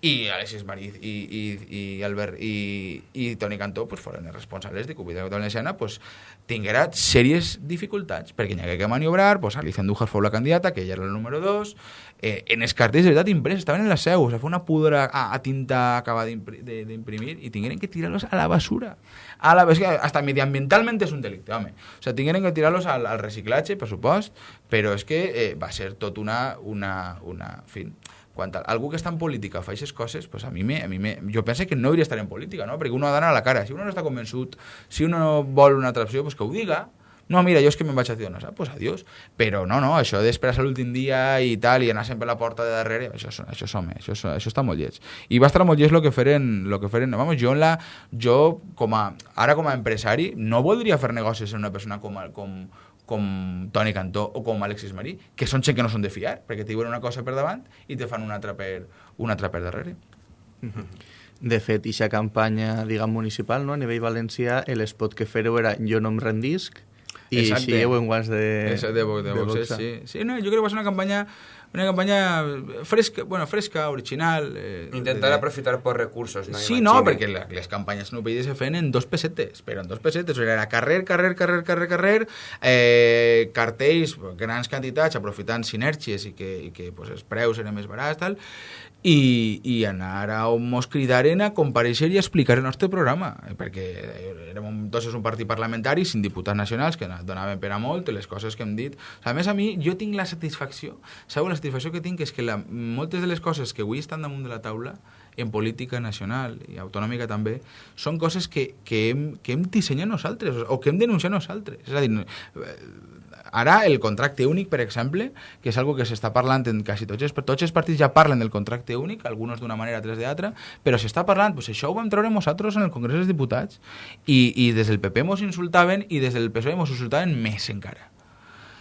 I Alexis Mariz i, i, i Albert i, i Toni Cantó pues, foren els responsables de que Ubida Valenciana pues, tinguera sèries dificultats, perquè n'hi hagué que maniobrar, pues, Alicia Andújar fou la candidata, que ella era el número 2, eh, en els cartells de veritat impresos, estaven en la seu, o sea, fue una pudra a, a tinta acabada d'imprimir i tingueren que tirarlos a la basura. A la, és que hasta mediambientalment és un delicte, home. O sea, tingueren que tirarlos al, al reciclatge, per supost, però és que eh, va ser tot una... una, una en fi, quan a- algú que està en política fa aquestes coses, pues a mi, me, a mi me, jo penso que no hauria d'estar en política, no? perquè uno ha d'anar a la cara. Si uno no està convençut, si uno no vol una altra opció, pues que ho diga. No, mira, jo és que me'n vaig a Ciudadanos, ah, pues adiós. Però no, no, això d'esperar a l'últim dia i tal, i anar sempre a la porta de darrere, això, és- això, és, home, això, és- això està molt lleig. I va estar molt lleig el que feren, lo que feren, vamos, jo, la, jo com a, ara com a empresari no voldria fer negocis amb una persona com, com, com Toni Cantó o com Alexis Marí, que són gent que no són de fiar, perquè te diuen una cosa per davant i te fan una altra per, una altra per darrere. De fet, ixa campanya, diguem, municipal, no? a nivell valencià, l'espot que fereu era jo no em rendisc, i Exacte. així en guants de... Eso de, Vox, de, Vox, Vox, sí. Sí, no, yo creo que va ser una campaña, una campaña fresca, bueno, fresca, original. Eh, Intentar de- aprofitar por recursos, no? Sí, no, perquè la, les campanyes no UPyD se feien en dos pessetes, però en dos pessetes, o sigui, era carrer, carrer, carrer, carrer, carrer, eh, cartells, grans quantitats, aprofitant sinergies i que, i que pues, els preus eren més barats, tal, i, i anar a on mos cridaren a compareixer i explicar el nostre programa, eh, perquè érem un, tots un partit parlamentari sin diputats nacionals que donaven per a molt les coses que hem dit. O sigui, a més, a mi, jo tinc la satisfacció, sabeu, la satisfacció que tinc és que la, moltes de les coses que avui estan damunt de la taula en política nacional i autonòmica també, són coses que, que, hem, que hem dissenyat nosaltres o que hem denunciat nosaltres. És a dir, eh, ara el contracte únic, per exemple, que és algo que s'està parlant en quasi tots els, tots els partits ja parlen del contracte únic, alguns d'una manera, altres d'altra, però s'està parlant, pues això ho vam treure nosaltres en el Congrés dels Diputats i, i des del PP mos insultaven i des del PSOE mos insultaven més encara.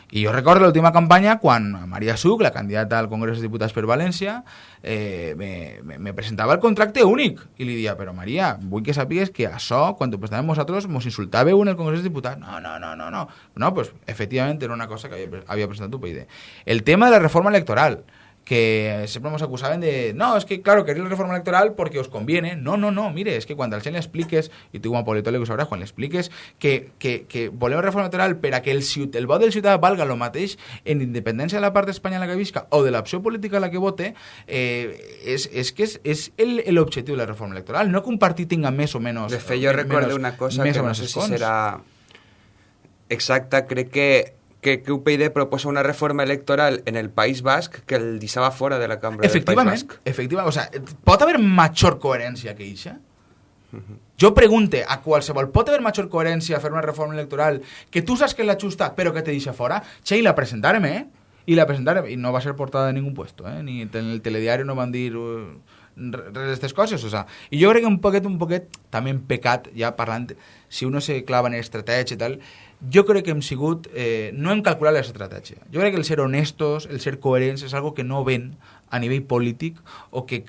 I jo recordo l'última campanya quan Maria Suc, la candidata al Congrés dels Diputats per València, eh, me, me, me presentava el contracte únic. I li dia, però Maria, vull que sàpigues que això, quan ho presentàvem nosaltres, mos insultàveu en el Congrés dels Diputats. No, no, no, no, no. No, pues, efectivament, era una cosa que havia, havia presentat UPyD. El tema de la reforma electoral, que siempre nos acusaban de, no, es que claro, queréis la reforma electoral porque os conviene. No, no, no, mire, es que cuando al gent le expliques, y tú como politólogo sabràs, quan le expliques que, que, que volem reforma electoral per a que el, el vot del ciutadà valga el mateix en independència de la part d'Espanya en la que visca o de l'opció política a la que vote, eh, és, és que és, és l'objectiu de la reforma electoral, no que un partit tinga més o menys... De fet, jo menys- recordo una cosa més que no sé si serà exacta, crec que, que, que UPyD proposa una reforma electoral en el País Basc que el deixava fora de la cambra del País Basc. efectivament. O sea, pot haver major coherència que ixa? Jo pregunte a qualsevol, pot haver major coherència fer una reforma electoral que tu saps que és la justa però que te deixa fora? Che, i la presentarem, eh? I la presentarem, i no va ser portada de ningú puesto, eh? Ni en el telediari no van dir uh, res d'aquestes coses, o sea, i jo crec que un poquet, un poquet, també hem pecat, ja parlant, si uno se clava en estratègia i tal, jo crec que hem sigut, eh, no hem calculat l'estratègia. Jo crec que el ser honestos, el ser coherents, és algo que no ven a nivell polític o que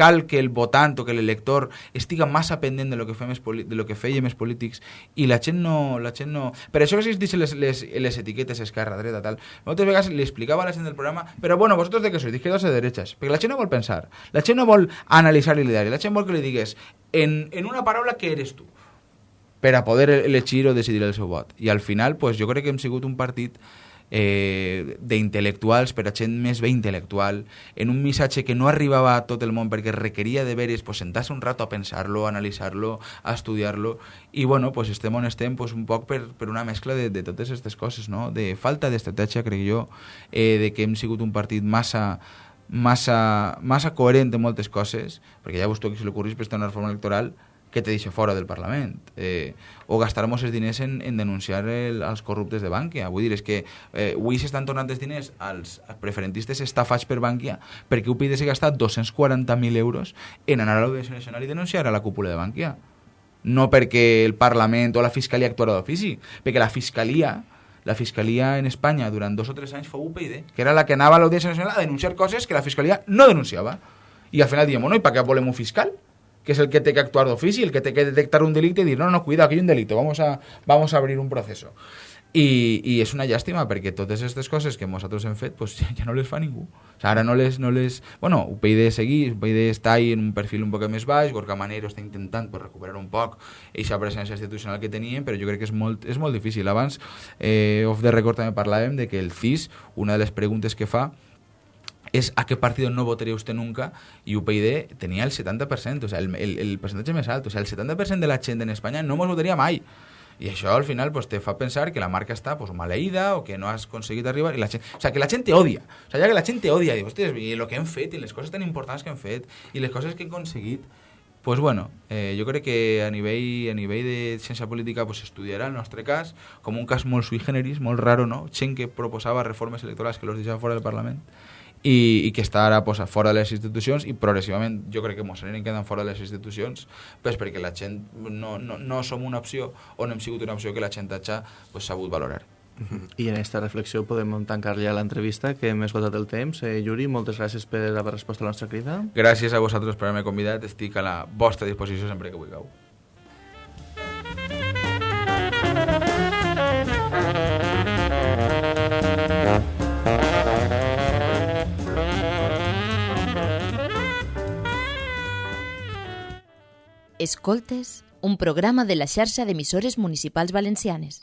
cal que el votant o que l'elector estiga massa pendent de lo que fem de lo que fèiem els polítics i la gent no... La gent no... Per això que existeixen les, les, les etiquetes esquerra, dreta, tal. Moltes vegades li explicava a la gent del programa però bueno, vosotros de què sois? D'izquierdas de derechas? Perquè la gent no vol pensar. La gent no vol analitzar l'ideari. La gent vol que li digues en, en una paraula què eres tu per a poder elegir o decidir el seu vot. I al final, pues, jo crec que hem sigut un partit eh, d'intel·lectuals per a gent més bé intel·lectual, en un missatge que no arribava a tot el món perquè requeria de veres, pues, sentar-se un rato a pensar-lo, a analitzar-lo, a estudiar-lo, i bueno, pues, estem on estem pues, un poc per, per una mescla de, de totes aquestes coses, no? de falta d'estratègia, crec jo, eh, de que hem sigut un partit massa massa, massa coherent en moltes coses, perquè ja vos que se l'ocorrís per una reforma electoral, que te deixa fora del Parlament. Eh, o gastar-nos els diners en, en denunciar el, els corruptes de Bànquia. Vull dir, és que eh, avui s'estan tornant els diners als, preferentistes estafats per Bànquia perquè UPyD s'ha gastat 240.000 euros en anar a l'Audiència Nacional i denunciar a la cúpula de Bànquia. No perquè el Parlament o la Fiscalia actuara d'ofici, perquè la Fiscalia la Fiscalia en Espanya durant dos o tres anys fou UPyD, que era la que anava a l'Audiència Nacional a denunciar coses que la Fiscalia no denunciava. I al final diem, no, i per què volem un fiscal? Que es el que tiene que actuar de oficio, el que tiene que detectar un delito y decir, no, no, cuidado, aquí hay un delito, vamos a, vamos a abrir un proceso. I, i és una llàstima perquè totes aquestes coses que nosaltres hem fet pues, <laughs> ja no les fa ningú. O sigui, ara no les, no les... Bueno, UPyD seguir, UPyD està ahí en un perfil un poc més baix, Gorka Manero està intentant pues, recuperar un poc aquesta presència institucional que tenien, però jo crec que és molt, és molt difícil. Abans, eh, off the record també parlàvem de que el CIS, una de les preguntes que fa es a qué partido no votaría usted nunca y UPyD tenía el 70%, o sea, el, el, el porcentaje més alt, o sea, el 70% de la gent en Espanya no mos votaria mai. I això al final pues, te fa pensar que la marca està pues, maleïda o que no has aconseguit arribar. I la gent, o sea, que la gent te odia. O sea, ja que la gent te odia, i, hòstia, i el que hem fet, i les coses tan importants que hem fet, i les coses que hem aconseguit, pues bueno, eh, jo crec que a nivell, a nivell de ciència política pues, estudiarà el nostre cas com un cas molt sui generis, molt raro, no? Gent que proposava reformes electorals que los deixava fora del Parlament i, i que està ara pues, fora de les institucions i progressivament jo crec que ens anirem quedant fora de les institucions pues, perquè la gent no, no, no som una opció o no hem sigut una opció que la gent ha pues, sabut valorar. I en aquesta reflexió podem tancar ja l'entrevista, que hem esgotat el temps. Eh, Yuri, moltes gràcies per haver respost a la nostra crida. Gràcies a vosaltres per haver-me convidat. Estic a la vostra disposició sempre que vulgueu. Escoltes, un programa de la xarxa d'emissores municipals valencianes.